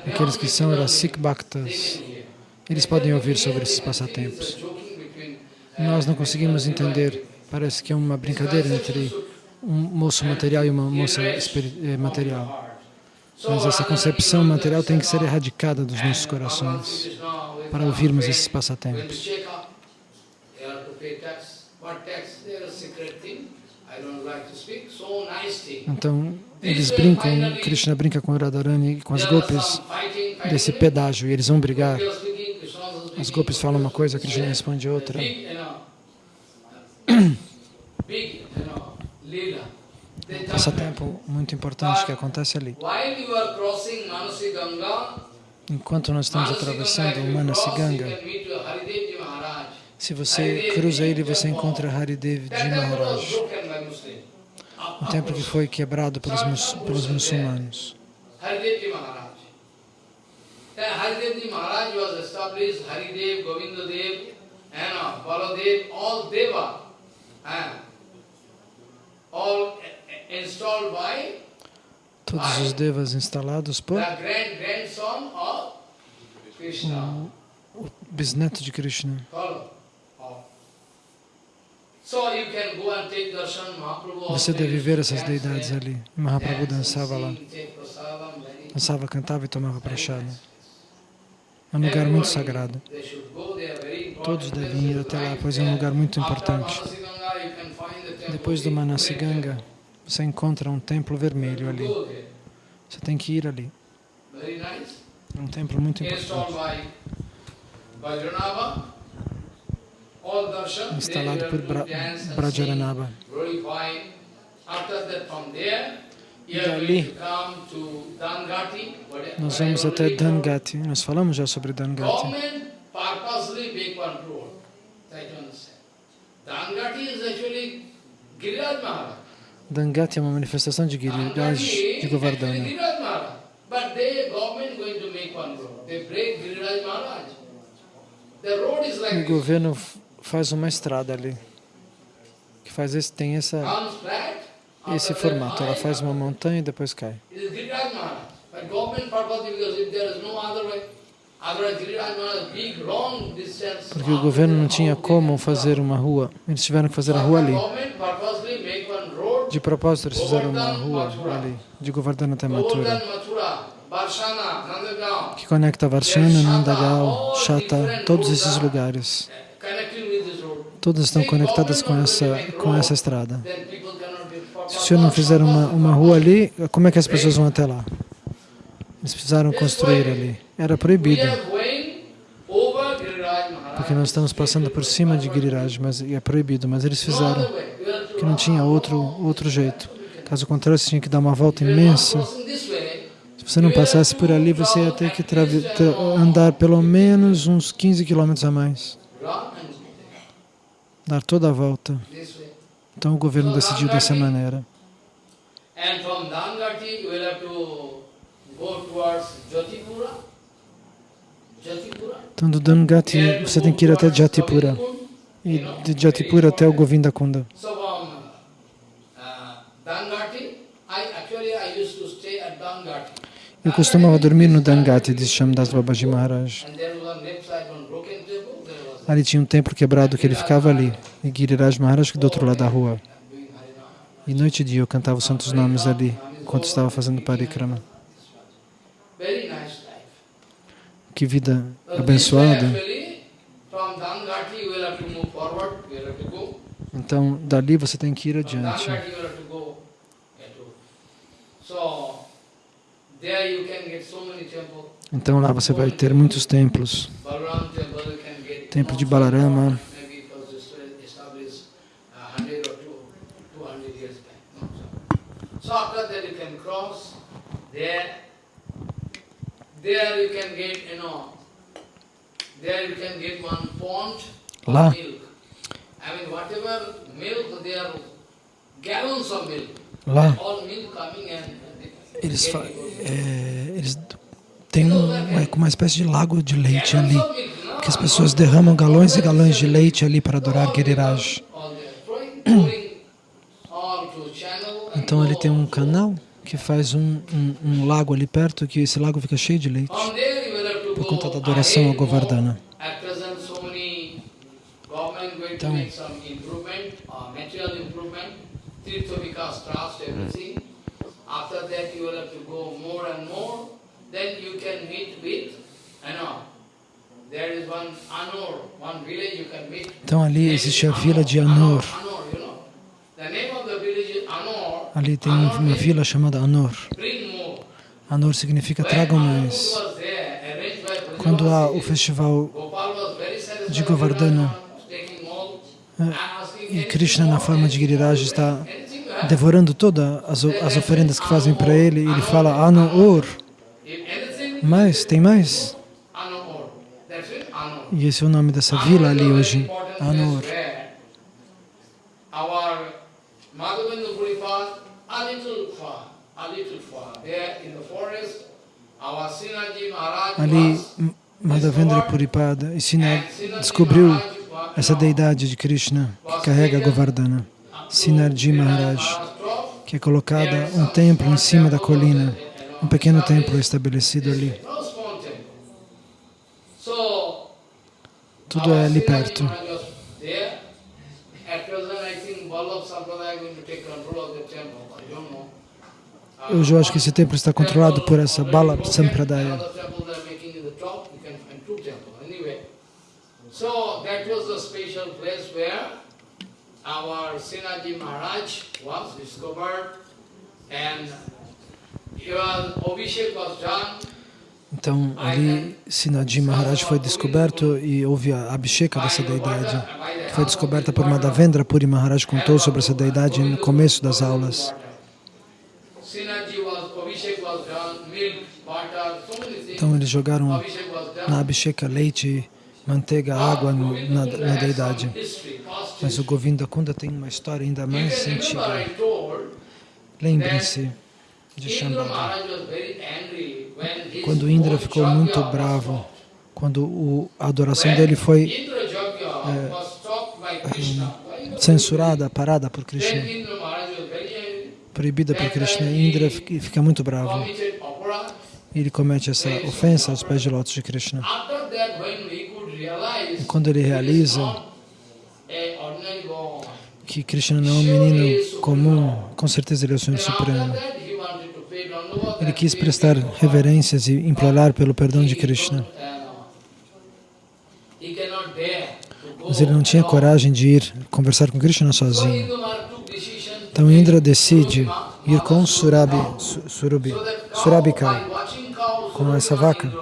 Aqueles que são Rasik Bhaktas, eles podem ouvir sobre esses passatempos. Nós não conseguimos entender. Parece que é uma brincadeira entre um moço material e uma moça eh, material. Mas essa concepção material tem que ser erradicada dos nossos corações para ouvirmos esses passatempos. Então, eles brincam, Krishna brinca com Radharani e com as gopis desse pedágio e eles vão brigar. As gopis falam uma coisa, Krishna responde outra. passatempo muito importante que acontece ali. Enquanto nós estamos atravessando o Manasiganga, se você cruza ele, você encontra Haridev de Maharaj, um templo que foi quebrado pelos, mus pelos muçulmanos. Maharaj was established, Haridev, Govindadev, and Baladev, all Deva, all Todos os devas instalados por o bisneto de Krishna. Você deve ver essas deidades ali. Mahaprabhu dançava lá. Dançava, cantava e tomava prachada. É um lugar muito sagrado. Todos devem ir até lá, pois é um lugar muito importante. Depois do Manasiganga, você encontra um templo vermelho ali. Você tem que ir ali. É um templo muito importante. Instalado por Bra Brajaranaba. Dali, nós vamos até Dangati. Nós falamos já sobre Dangati. Dangati é uma manifestação de Giriraj de Govardhana. O governo faz uma estrada ali, que faz esse, tem essa, esse formato. Ela faz uma montanha e depois cai. Porque o governo não tinha como fazer uma rua. Eles tiveram que fazer a rua ali. De propósito, eles fizeram uma rua ali, de Govardhana até Mathura, que conecta Varshana, Nandagal, Shata, todos esses lugares. Todas estão conectadas com essa, com essa estrada. Se o senhor não fizer uma, uma rua ali, como é que as pessoas vão até lá? Eles precisaram construir ali. Era proibido. Porque nós estamos passando por cima de Giriraj, mas é proibido, mas eles fizeram que não tinha outro, outro jeito. Caso contrário, você tinha que dar uma volta imensa. Se você não passasse por ali, você ia ter que andar pelo menos uns 15 quilômetros a mais. Dar toda a volta. Então o governo decidiu dessa maneira. Então do Dangati você tem que ir até Jatipura. E de Jatipura até o Govinda Kunda. Eu costumava dormir no Dangati de Shamdas Babaji Maharaj. Ali tinha um templo quebrado que ele ficava ali. E Giriraj Maharaj do outro lado da rua. E noite e dia eu cantava os santos nomes ali, enquanto estava fazendo parikrama. Que vida abençoada. Então, dali você tem que ir adiante. Então lá você vai ter muitos templos. Templo de Balarama. Lá, lá eles, é, eles têm um, é, uma espécie de lago de leite ali, que as pessoas derramam galões e galões de leite ali para adorar Giriraj. Então ele tem um canal que faz um, um, um, lago ali perto, que esse lago fica cheio de leite, por conta da adoração ao Govardhana. Então, After that you will have to go more and more, then you can meet with, you know, Então ali existe a vila de Anur. Ali tem uma vila chamada Anur. Anur significa tragam mais. Quando há o festival de Govardhana eh, e Krishna na forma de Giriraj está devorando todas as, as oferendas que fazem para ele, ele fala Anu Mas, tem mais? E esse é o nome dessa vila ali hoje, Anu Ali, Madhavendra Puripada e Sina descobriu essa deidade de Krishna que carrega Govardhana. Sinarji Maharaj, que é colocada um templo em cima da colina, um pequeno templo estabelecido ali. Tudo é ali perto. Hoje eu acho que esse templo está controlado por essa Bala Sampradaya. Então, ali, Sinaji Maharaj foi descoberto e houve a Abhisheka dessa deidade, que foi descoberta por Madhavendra Puri Maharaj, contou sobre essa deidade no começo das aulas. Então, eles jogaram na Abhisheka leite, manteiga, água no, na, na deidade. Mas o Govinda Kunda tem uma história ainda mais antiga. Lembrem-se de Shambhala. Quando Indra ficou muito bravo, quando a adoração dele foi é, censurada, parada por Krishna, proibida por Krishna, Indra fica muito bravo. Ele comete essa ofensa aos pés de lótus de Krishna. E quando ele realiza que Krishna não é um menino comum, com certeza ele é o Senhor Supremo. Ele quis prestar reverências e implorar pelo perdão de Krishna. Mas ele não tinha coragem de ir conversar com Krishna sozinho. Então Indra decide ir com Surabi, Surabi, Surabika, com essa vaca.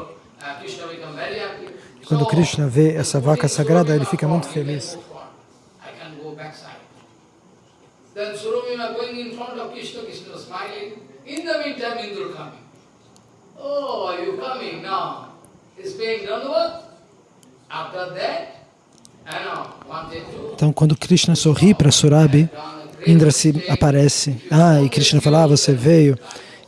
E quando Krishna vê essa vaca sagrada, ele fica muito feliz. Then Surabhima going in front of Krishna, Krishna smiling. In the meantime, Indra coming. Oh, are you coming now? He's paying Dandavat. After that, então, quando Krishna sorri para Surabi, Indra se aparece. Ah, e Krishna fala, ah, você veio.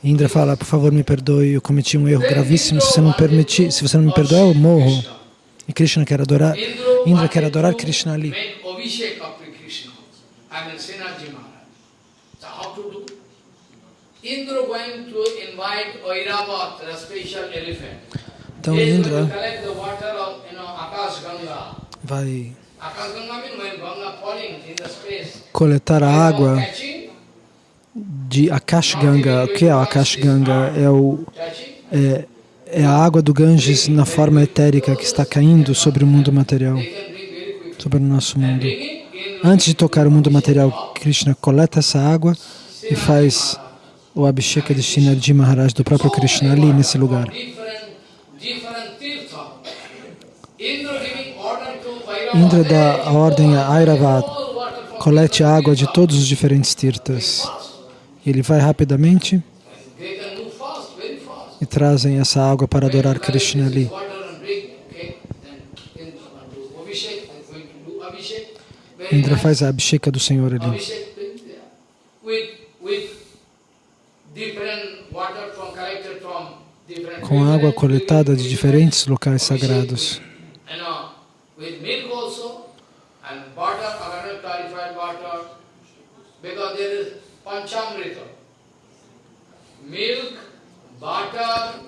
E Indra fala, por favor, me perdoe, eu cometi um erro gravíssimo. Se você não permitir, se você não me perdoar, eu morro. E Krishna quer adorar, Indra quer adorar Krishna ali. Então Indra vai coletar a água de Akash Ganga. O que é Akash Ganga? É, o, é, é a água do Ganges na forma etérica que está caindo sobre o mundo material, sobre o nosso mundo. Antes de tocar o mundo material, Krishna coleta essa água e faz o Abhisheka de Shinarji Maharaj, do próprio Krishna, ali nesse lugar. Indra dá a ordem a Airavat, colete a água de todos os diferentes tirtas. Ele vai rapidamente e trazem essa água para adorar Krishna ali. Indra faz a abhisheka do Senhor ali. Com água coletada de diferentes locais sagrados.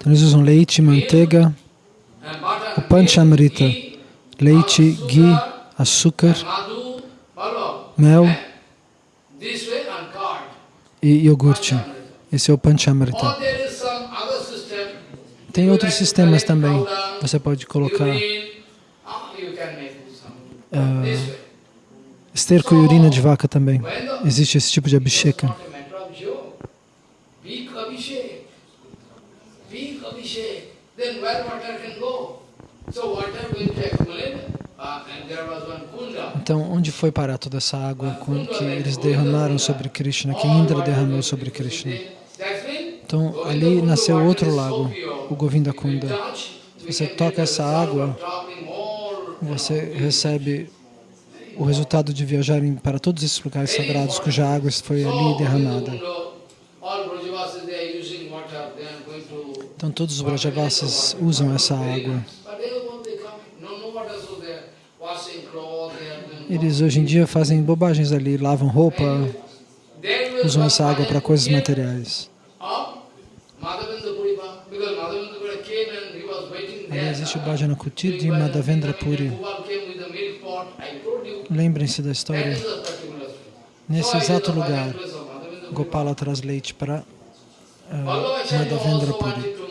Eles usam leite, manteiga, o panchamrita, leite, ghee, açúcar, mel e iogurte. Esse é o panchamrita. Tem outros sistemas também. Você pode colocar uh, esterco e urina de vaca também. Existe esse tipo de abhisheka. Então, onde foi parar toda essa água que eles derramaram sobre Krishna, que Indra derramou sobre Krishna? Então, ali nasceu outro lago, o Govinda Kunda. Se você toca essa água, você recebe o resultado de viajarem para todos esses lugares sagrados cuja água foi ali derramada. Então todos os Brajavasis usam essa água. Eles hoje em dia fazem bobagens ali, lavam roupa, usam essa água para coisas materiais. Existe o Bhajana Kutir de Madhavendra Puri. Lembrem-se da história. Nesse exato lugar, Gopala traz leite para uh, Madhavendra Puri.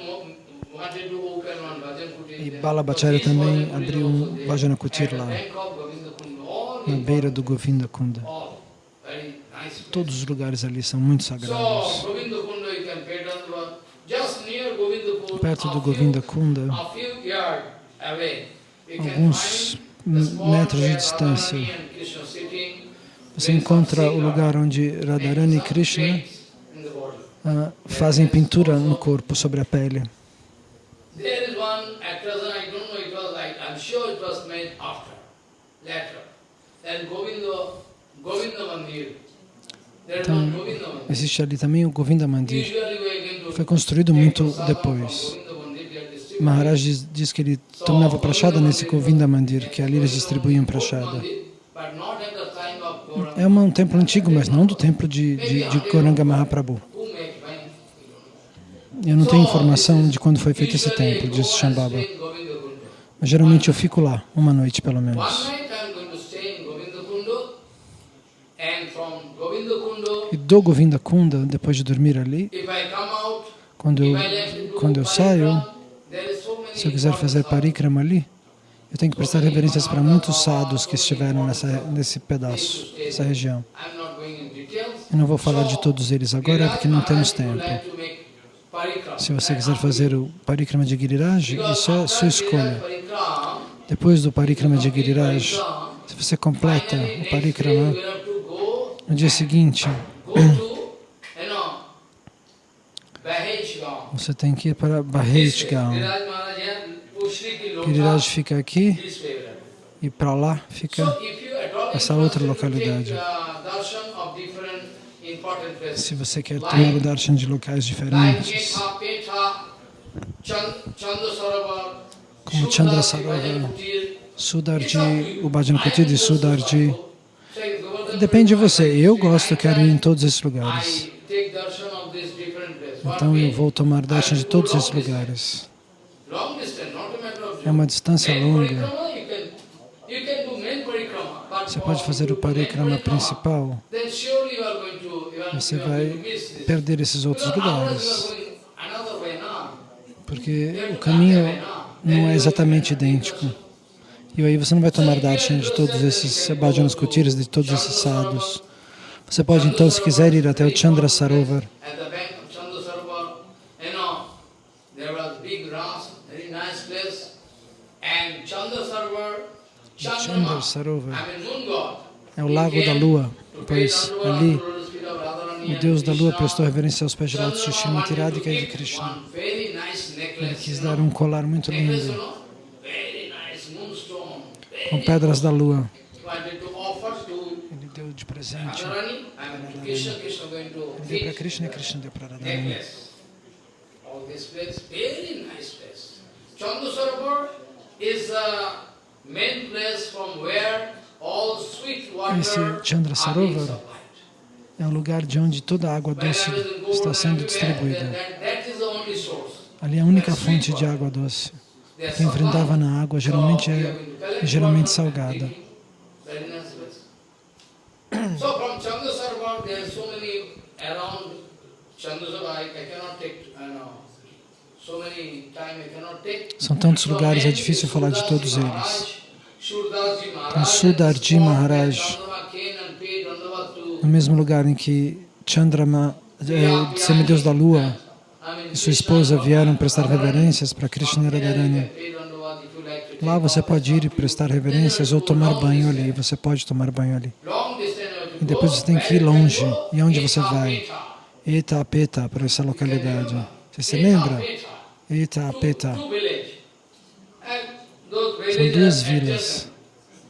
E Balabhacharya também abriu um Bhajana Kutir lá, na beira do Govinda Kunda. Todos os lugares ali são muito sagrados. perto do Govinda Kunda, a few yards away, you can alguns metros de distância, você encontra o lugar onde Radharani e Krishna ah, fazem pintura no corpo, sobre a pele. Então, existe ali também o Govinda Mandir. Foi construído muito depois. Maharaj diz, diz que ele tomava prachada nesse Govinda Mandir, que ali eles distribuíam prachada. É um templo antigo, mas não do templo de, de, de Goranga Mahaprabhu. Eu não tenho informação de quando foi feito esse templo, disse Shambhava. Mas geralmente eu fico lá, uma noite pelo menos. E do Govinda Kunda, depois de dormir ali, quando eu, quando eu saio, se eu quiser fazer parikrama ali, eu tenho que prestar reverências para muitos sadhus que estiveram nessa, nesse pedaço, nessa região. Eu não vou falar de todos eles agora porque não temos tempo. Se você quiser fazer o parikrama de Giriraj, isso é sua escolha. Depois do parikrama de Giriraj, se você completa o parikrama, no dia seguinte, go to, you know, Bahej Gaon. Você tem que ir para. Bahej Gaon. Lota, Giriraj fica aqui e para lá fica essa outra localidade. Se você quer tomar o darshan de locais diferentes, Como Chandra Sarovar, Kutir, Sudarji, o Bhajan Kuti de Sudarji, depende de você. Eu gosto, quero ir em todos esses lugares. I take darshan of these different places. One Então eu vou tomar darshan de todos esses lugares. É uma distância longa. Você pode fazer o parikrama principal, você vai perder esses outros lugares. Porque o caminho não é exatamente idêntico. E aí você não vai tomar darshan de todos esses bhajanas kutiras, de todos esses sadhus. Você pode então, se quiser, ir até o Chandra Sarovar. At the bank of Chandra Sarovar, you know, there was big grass, very nice place, and Chandra Sarovar, é o lago da lua, pois ali o Deus da lua prestou reverência aos pés de lótus de wanted Radhika e de Krishna. Ele quis dar um colar muito lindo, com pedras da lua. Ele deu de presente. Ele deu para Krishna e Krishna deu para Radharani. Esse are Chandra Sarovar. É o lugar de onde toda a água doce está sendo distribuída. Ali é a única fonte de água doce. Quem supplied. na água geralmente é geralmente salgada. So São tantos lugares, é difícil falar de todos eles. Maharaj, Sudarji Maharaj. No mesmo lugar em que Chandrama, é, semideus da lua, e sua esposa vieram prestar reverências para Krishna Radharani. Lá você pode ir e prestar reverências ou tomar banho ali. Você pode tomar banho ali. E depois você tem que ir longe. E onde você Eta vai? Peta. Itapeta, para essa localidade. Você se Eta lembra? Peta. Itapeta. Two, two village. And those São duas vilas, adjacent.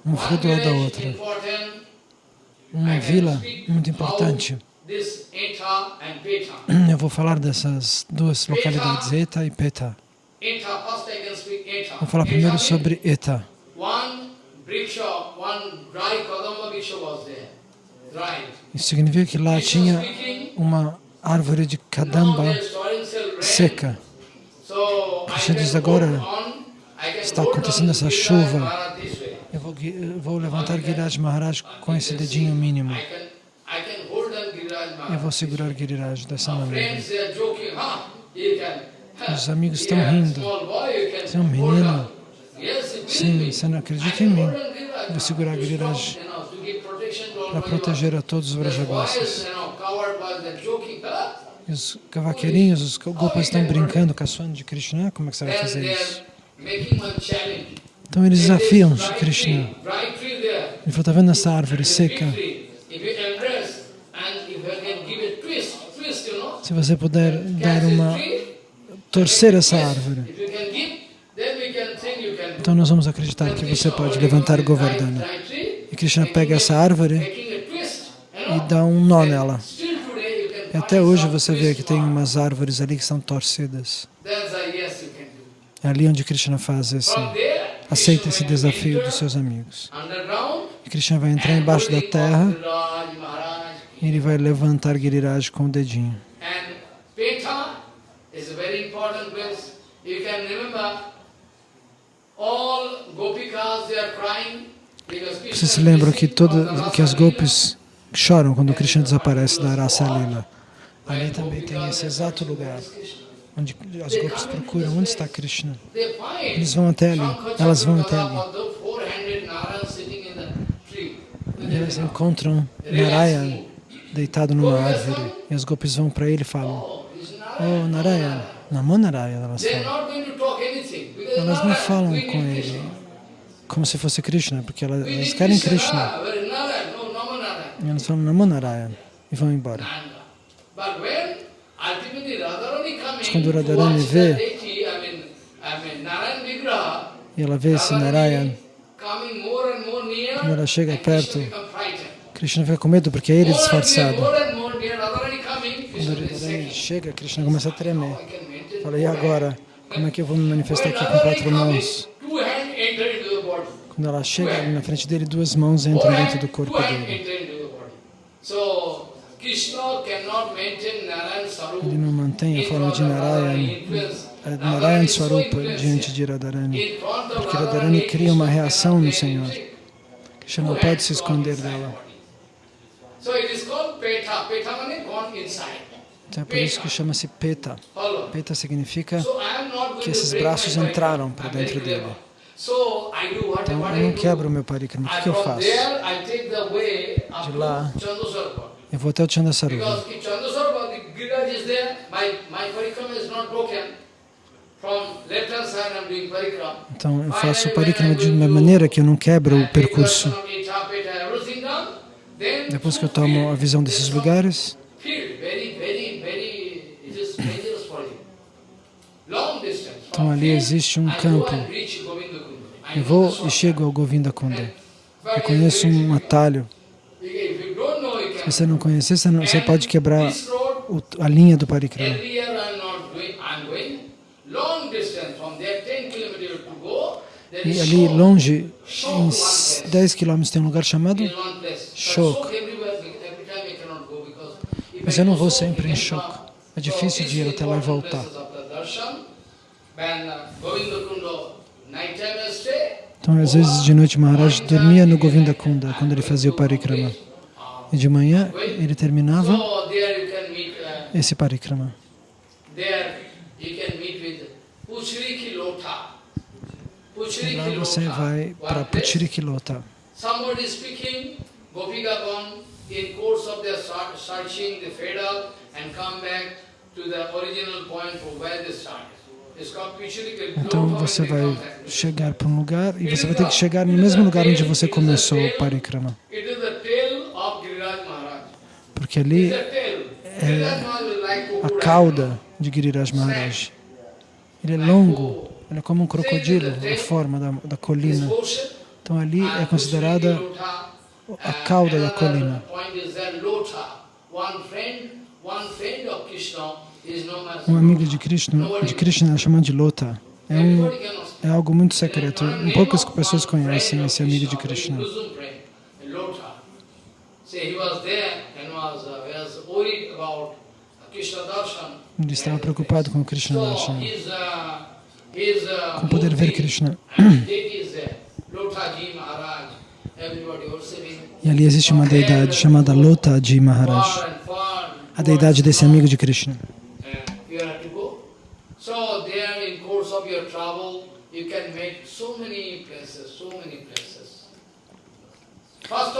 um One fruto da outra. Uma vila muito importante. Eta. Eu vou falar dessas duas localidades, Eta e Peta. Eta, Eta. Vou falar Eta primeiro sobre Eta. Isso significa que lá tinha uma árvore de kadamba seca. Krishna diz agora, está acontecendo on essa chuva. Eu vou, eu vou levantar Giriraj Maharaj com esse dedinho mínimo. Eu vou segurar Giriraj dessa maneira. Os amigos estão rindo. Você é um menino? Sim, você não acredita em mim. Giriraj Vou segurar Giriraj para proteger a todos os The E os cavaqueirinhos, os gopas estão brincando, caçoando de Krishna. Como é que você vai fazer isso? Então eles desafiam Krishna. Ele falou, está vendo essa árvore seca? Se você puder dar uma... torcer essa árvore. Então nós vamos acreditar que você pode levantar Govardhana. E Krishna pega essa árvore e dá um nó nela. still today you can E até hoje você vê que tem umas árvores ali que são torcidas. É ali onde Krishna faz esse, aceita esse desafio dos seus amigos. E Krishna vai entrar embaixo da terra e ele vai levantar Giriraj com o dedinho. Vocês se lembram que, missing toda, from the que as golpes choram quando Krishna desaparece da Rasa Lila. Ali também tem esse exato lugar onde as golpes procuram onde está Krishna. Eles vão até ali, elas vão até ali. E elas encontram Narayan deitado numa árvore. E as golpes vão para ele e falam, Oh, is Narayan. Oh Narayan, Namo Narayan, elas falam. Elas não falam com ele como se fosse Krishna, porque elas, elas querem Krishna. E elas falam Namo Narayan e vão embora. Mas quando Radharani vê- E ela vê esse Narayan, Quando ela chega perto, Krishna fica com medo porque é ele disfarçado. Quando Radharani chega, Krishna começa a tremer. Fala, e agora? Como é que eu vou me manifestar aqui com quatro mãos? Quando ela chega na frente dele, duas mãos entram dentro do corpo dele. enter into the body. So Krishna cannot maintain Narayan Sarup Ele não mantém a forma de of Radharani, Narayan, influence. a Radharani Narayan is so Swarupa diante de Radharani. Porque Radharani, cria uma reação no Senhor. Krishna não pode se esconder dela. Então é por isso que chama-se Peta. Peta significa que esses braços entraram para dentro dele. Então eu não quebro o meu parikrama. O que, eu faço? De lá. Eu vou até o parikrama. Então eu faço o parikrama de uma maneira que eu não quebro o percurso. Depois que eu tomo a visão desses lugares, então ali existe um campo. Eu vou e chego ao Govinda Kunda. Eu conheço um atalho. Se você não conhecer, você, não- você pode quebrar o- a linha do parikrama. E ali longe, em s- 10 quilômetros, tem um lugar chamado Shok. Mas eu não vou sempre em Shok. É difícil de ir até lá e voltar. Então, às vezes, de noite, Maharaj dormia no Govinda Kunda, quando ele fazia o parikrama. E de manhã, ele terminava uh, esse parikrama. Lá você vai para. Puchirikilota. Somebody speaking, Gopikagon, in course of their search- searching, they fade out and come back to the original point from where they started. It's called Puchiriki Então você vai chegar para um lugar e você vai ter que chegar no mesmo lugar onde você começou o parikrama. It is the tail of Giriraj Maharaj. Porque ali like a cauda de Giriraj Maharaj. Ele é longo, ele é como um crocodilo, a forma da, da colina. Então ali é considerada a cauda da colina. Um amigo de Krishna, de Krishna é chamado de Lota. É, um, é algo muito secreto. Poucas pessoas conhecem esse amigo de Krishna. Ele estava preocupado com Krishna Darshan, com poder ver Krishna. E ali existe uma deidade chamada Lotaji Maharaj, a deidade desse amigo de Krishna.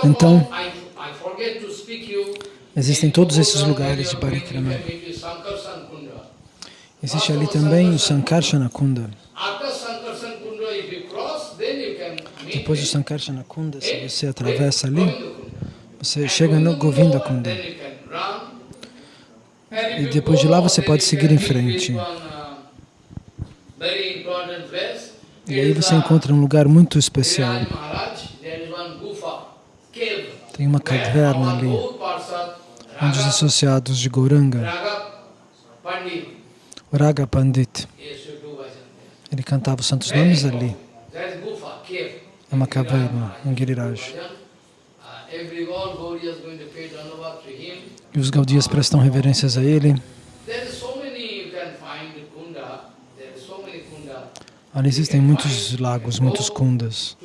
Então- Existem todos esses lugares de parikrama. Existe ali também o Sankarsana Kunda. Depois do Sankarsana Kunda, se você atravessa ali, você chega no Govinda Kunda. E depois de lá você pode seguir em frente. E aí você encontra um lugar muito especial. Tem uma caverna ali, onde os associados de Gauranga, Raga Pandit, ele cantava os santos nomes ali. É uma caverna em Giriraj. E os Gaudias prestam reverências a ele. Ali existem muitos lagos, muitos kundas.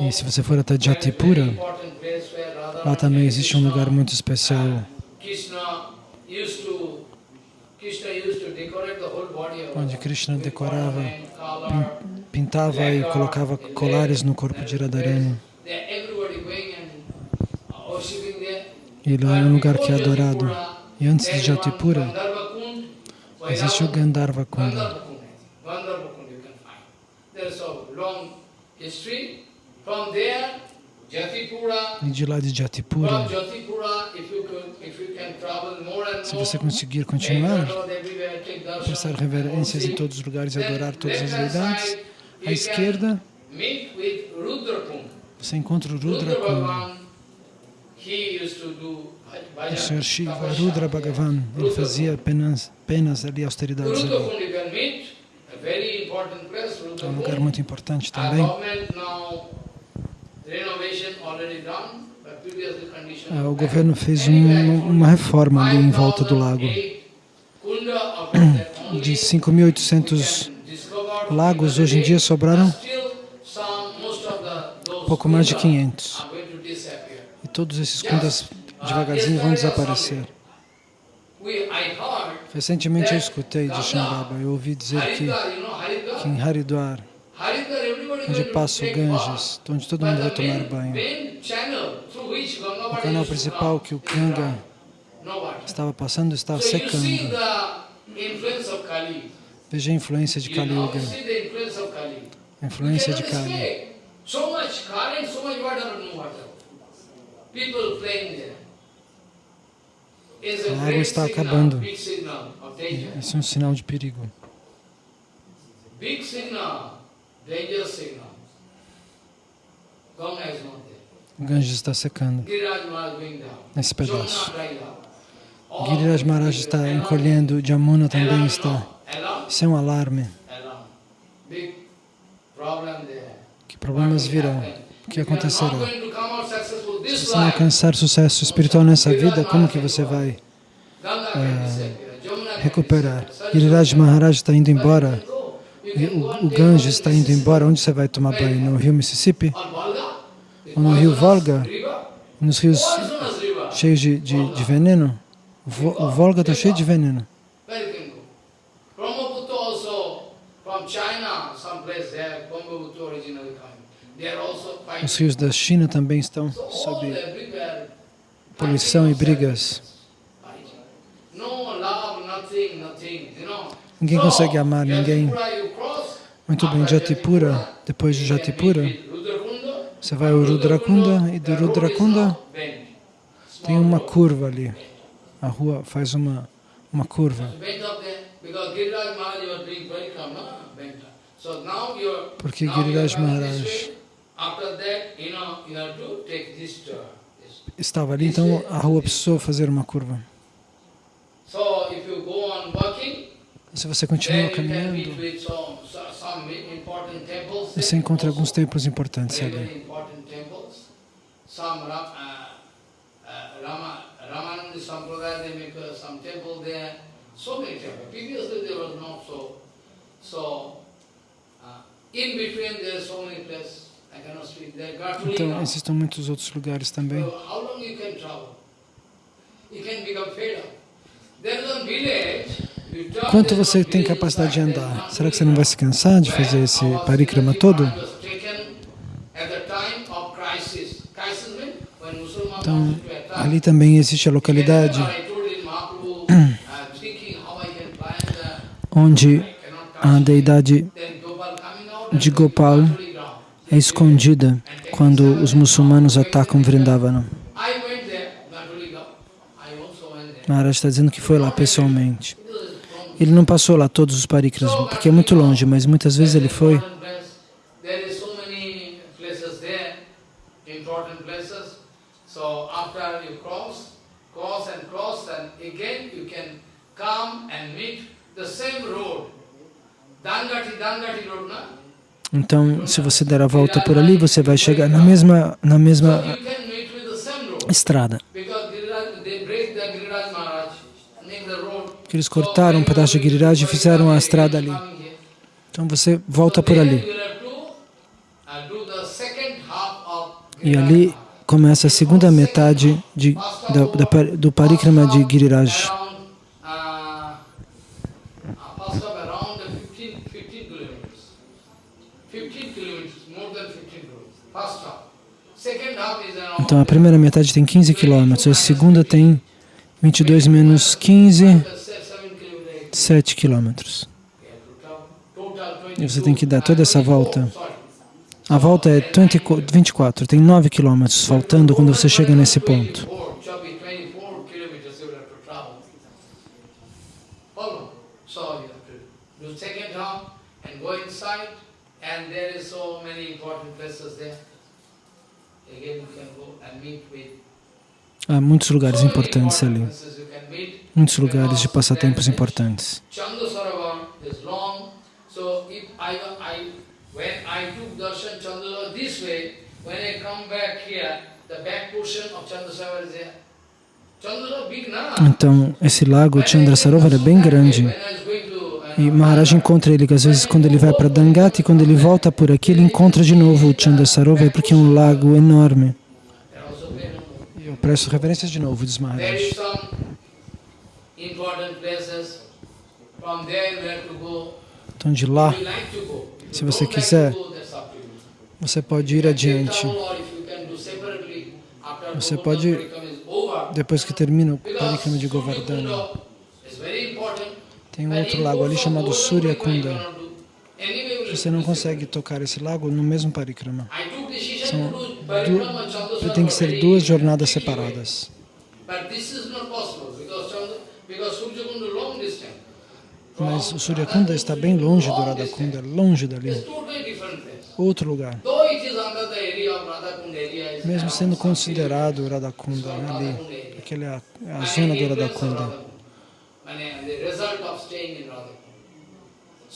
E se você for até Jatipura, lá também existe um lugar muito especial. Onde Krishna decorava, pintava e colocava colares no corpo de Radharani. E lá é um lugar que é adorado. E antes de Jatipura, existe o Gandharva Kunda. E de lá de Jatipura, se você conseguir continuar, prestar reverências em todos os lugares e adorar todas as deidades, à esquerda, você encontra o Rudra Kunda. O Sr. Shiva, Rudra Bhagavan, ele fazia apenas, apenas ali austeridades ali. É um lugar muito importante também. Ah, o governo fez um, uma reforma ali em volta do lago. De 5.800 lagos, hoje em dia sobraram pouco mais de 500. E todos esses kundas devagarzinho vão desaparecer. Recentemente eu escutei de Shambhava, eu ouvi dizer que, que em Haridwar, onde passa o Ganges, onde todo mundo vai tomar banho, o canal principal que o Ganga estava passando estava secando. Veja a influência de Kali Yuga. A influência de Kali. A água está acabando. Isso é um sinal de perigo. O Ganges está secando. Nesse pedaço. Giriraj Maharaj está encolhendo, Jamuna também está. Isso é um alarme. Que problemas virão? O que acontecerá? Se você não alcançar sucesso espiritual nessa vida, como que você vai é, recuperar? Giriraj Maharaj está indo embora, o, o Ganges está indo embora, onde você vai tomar banho? No rio Mississippi? Ou no rio Volga? Nos rios cheios de, de, de veneno? O Volga está cheio de veneno. Os rios da China também estão sob poluição e brigas. Ninguém consegue amar ninguém. Muito bem, Jatipura, depois de Jatipura, você vai ao Rudrakunda e do Rudrakunda tem uma curva ali. A rua faz uma, uma curva. Porque Giriraj Maharaj estava ali, então a rua precisou fazer uma curva. Se você continua caminhando, você encontra alguns templos importantes ali. Ramananda Sampradaya, they make uh, some temple there, so many temples. Previously there was not so. So, uh, in between there are so many places. Então, existem muitos outros lugares também. Quanto você tem capacidade de andar? Será que você não vai se cansar de fazer esse parikrama todo? Então, Ali também existe a localidade onde a deidade de Gopal é escondida quando os muçulmanos atacam Vrindavana. Maharaj está dizendo que foi lá pessoalmente. Ele não passou lá todos os parikras, porque é muito longe, mas muitas vezes ele foi. Então, se você der a volta por ali, você vai chegar na mesma, na mesma estrada. Que eles cortaram um pedaço de Giriraj e fizeram a estrada ali. Então você volta por ali. E ali começa a segunda metade de, da, da, do parikrama de Giriraj. Então a primeira metade tem 15 quilômetros, a segunda tem 22 menos 15, 7 quilômetros. E você tem que dar toda essa volta. A volta é 20, 24, tem 9 quilômetros faltando quando você chega nesse ponto. Há muitos lugares importantes ali, muitos lugares de passatempos importantes. Então, esse lago Chandrasarovar é bem grande. E Maharaj encontra ele, que às vezes quando ele vai para Dangati, quando ele volta por aqui, ele encontra de novo o Chandrasarovar, porque é um lago enorme. Eu presto referências de novo, diz Maharaj. Então de lá, se você quiser, você pode ir adiante. Você pode, depois que termina o Parikrama de Govardhana, tem um outro lago ali chamado Surya Kunda. Você não consegue tocar esse lago no mesmo parikrama. São du tem que ser duas jornadas separadas. Mas o Surya Kunda está bem longe do Radhakunda, longe dali. Outro lugar. Mesmo sendo considerado Radhakunda, ali, aquela é a zona do Radha. Can,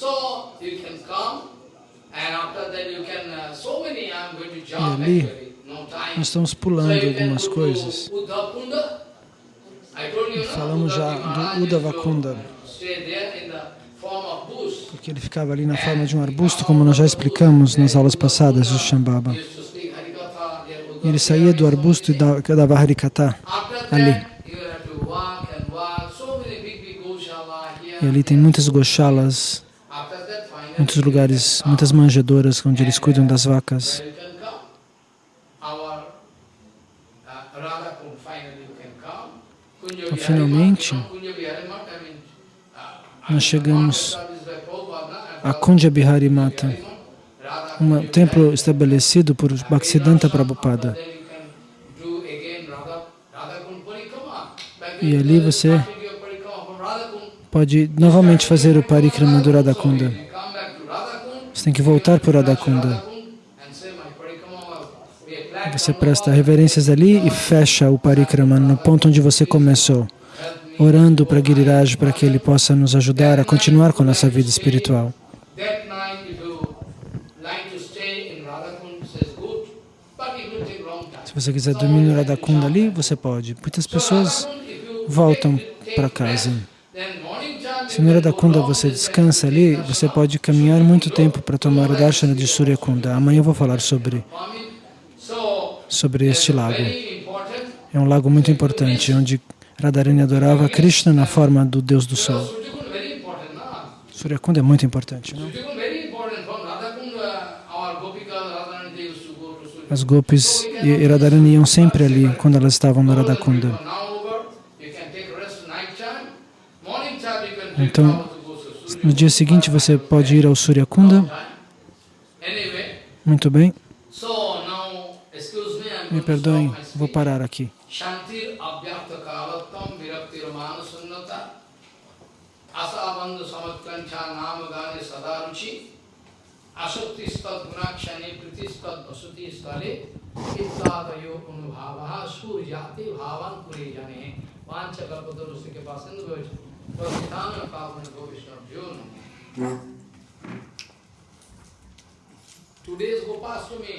uh, e ali, nós estamos pulando algumas coisas. E falamos já do Udavakunda, porque ele ficava ali na forma de um arbusto, como nós já explicamos nas aulas passadas do Shambhava. Ele saía do arbusto e dava Harikata ali. E ali tem muitas goshalas, muitos lugares, muitas manjedoras onde eles cuidam das vacas. Então, finalmente, nós chegamos a Kunja Bihari Mata, um templo estabelecido por Bhaktisiddhanta Prabhupada. E ali você pode novamente fazer o parikrama do Radhakunda. Você tem que voltar para o Radhakunda. Você presta reverências ali e fecha o parikrama no ponto onde você começou, orando para Giriraj para que ele possa nos ajudar a continuar com a nossa vida espiritual. Se você quiser dormir no Radhakunda ali, você pode. Muitas pessoas voltam para casa. Se no Radhakunda você descansa ali, você pode caminhar muito tempo para tomar o darshana de Surya Kunda. Amanhã eu vou falar sobre, sobre este lago. É um lago muito importante, onde Radharani adorava Krishna na forma do Deus do Sol. Surya Kunda é muito importante, não? As gopis e Radharani iam sempre ali quando elas estavam no Radhakunda. Então. No dia seguinte você pode ir ao Surya Kunda. Muito bem, me, perdoem, vou parar aqui. आनंद समत्कंठा नाम गाने सदा रुचि आसक्ति स्तद गुणाक्षणे प्रीति स्तद वसुति स्थले इत्यादयो अनुभाव सूर जाति भावान पूरे जाने। पाँच कल्पतरुष के पास प्रस्थान पावन को विष्णु hmm. Today's Gopashtami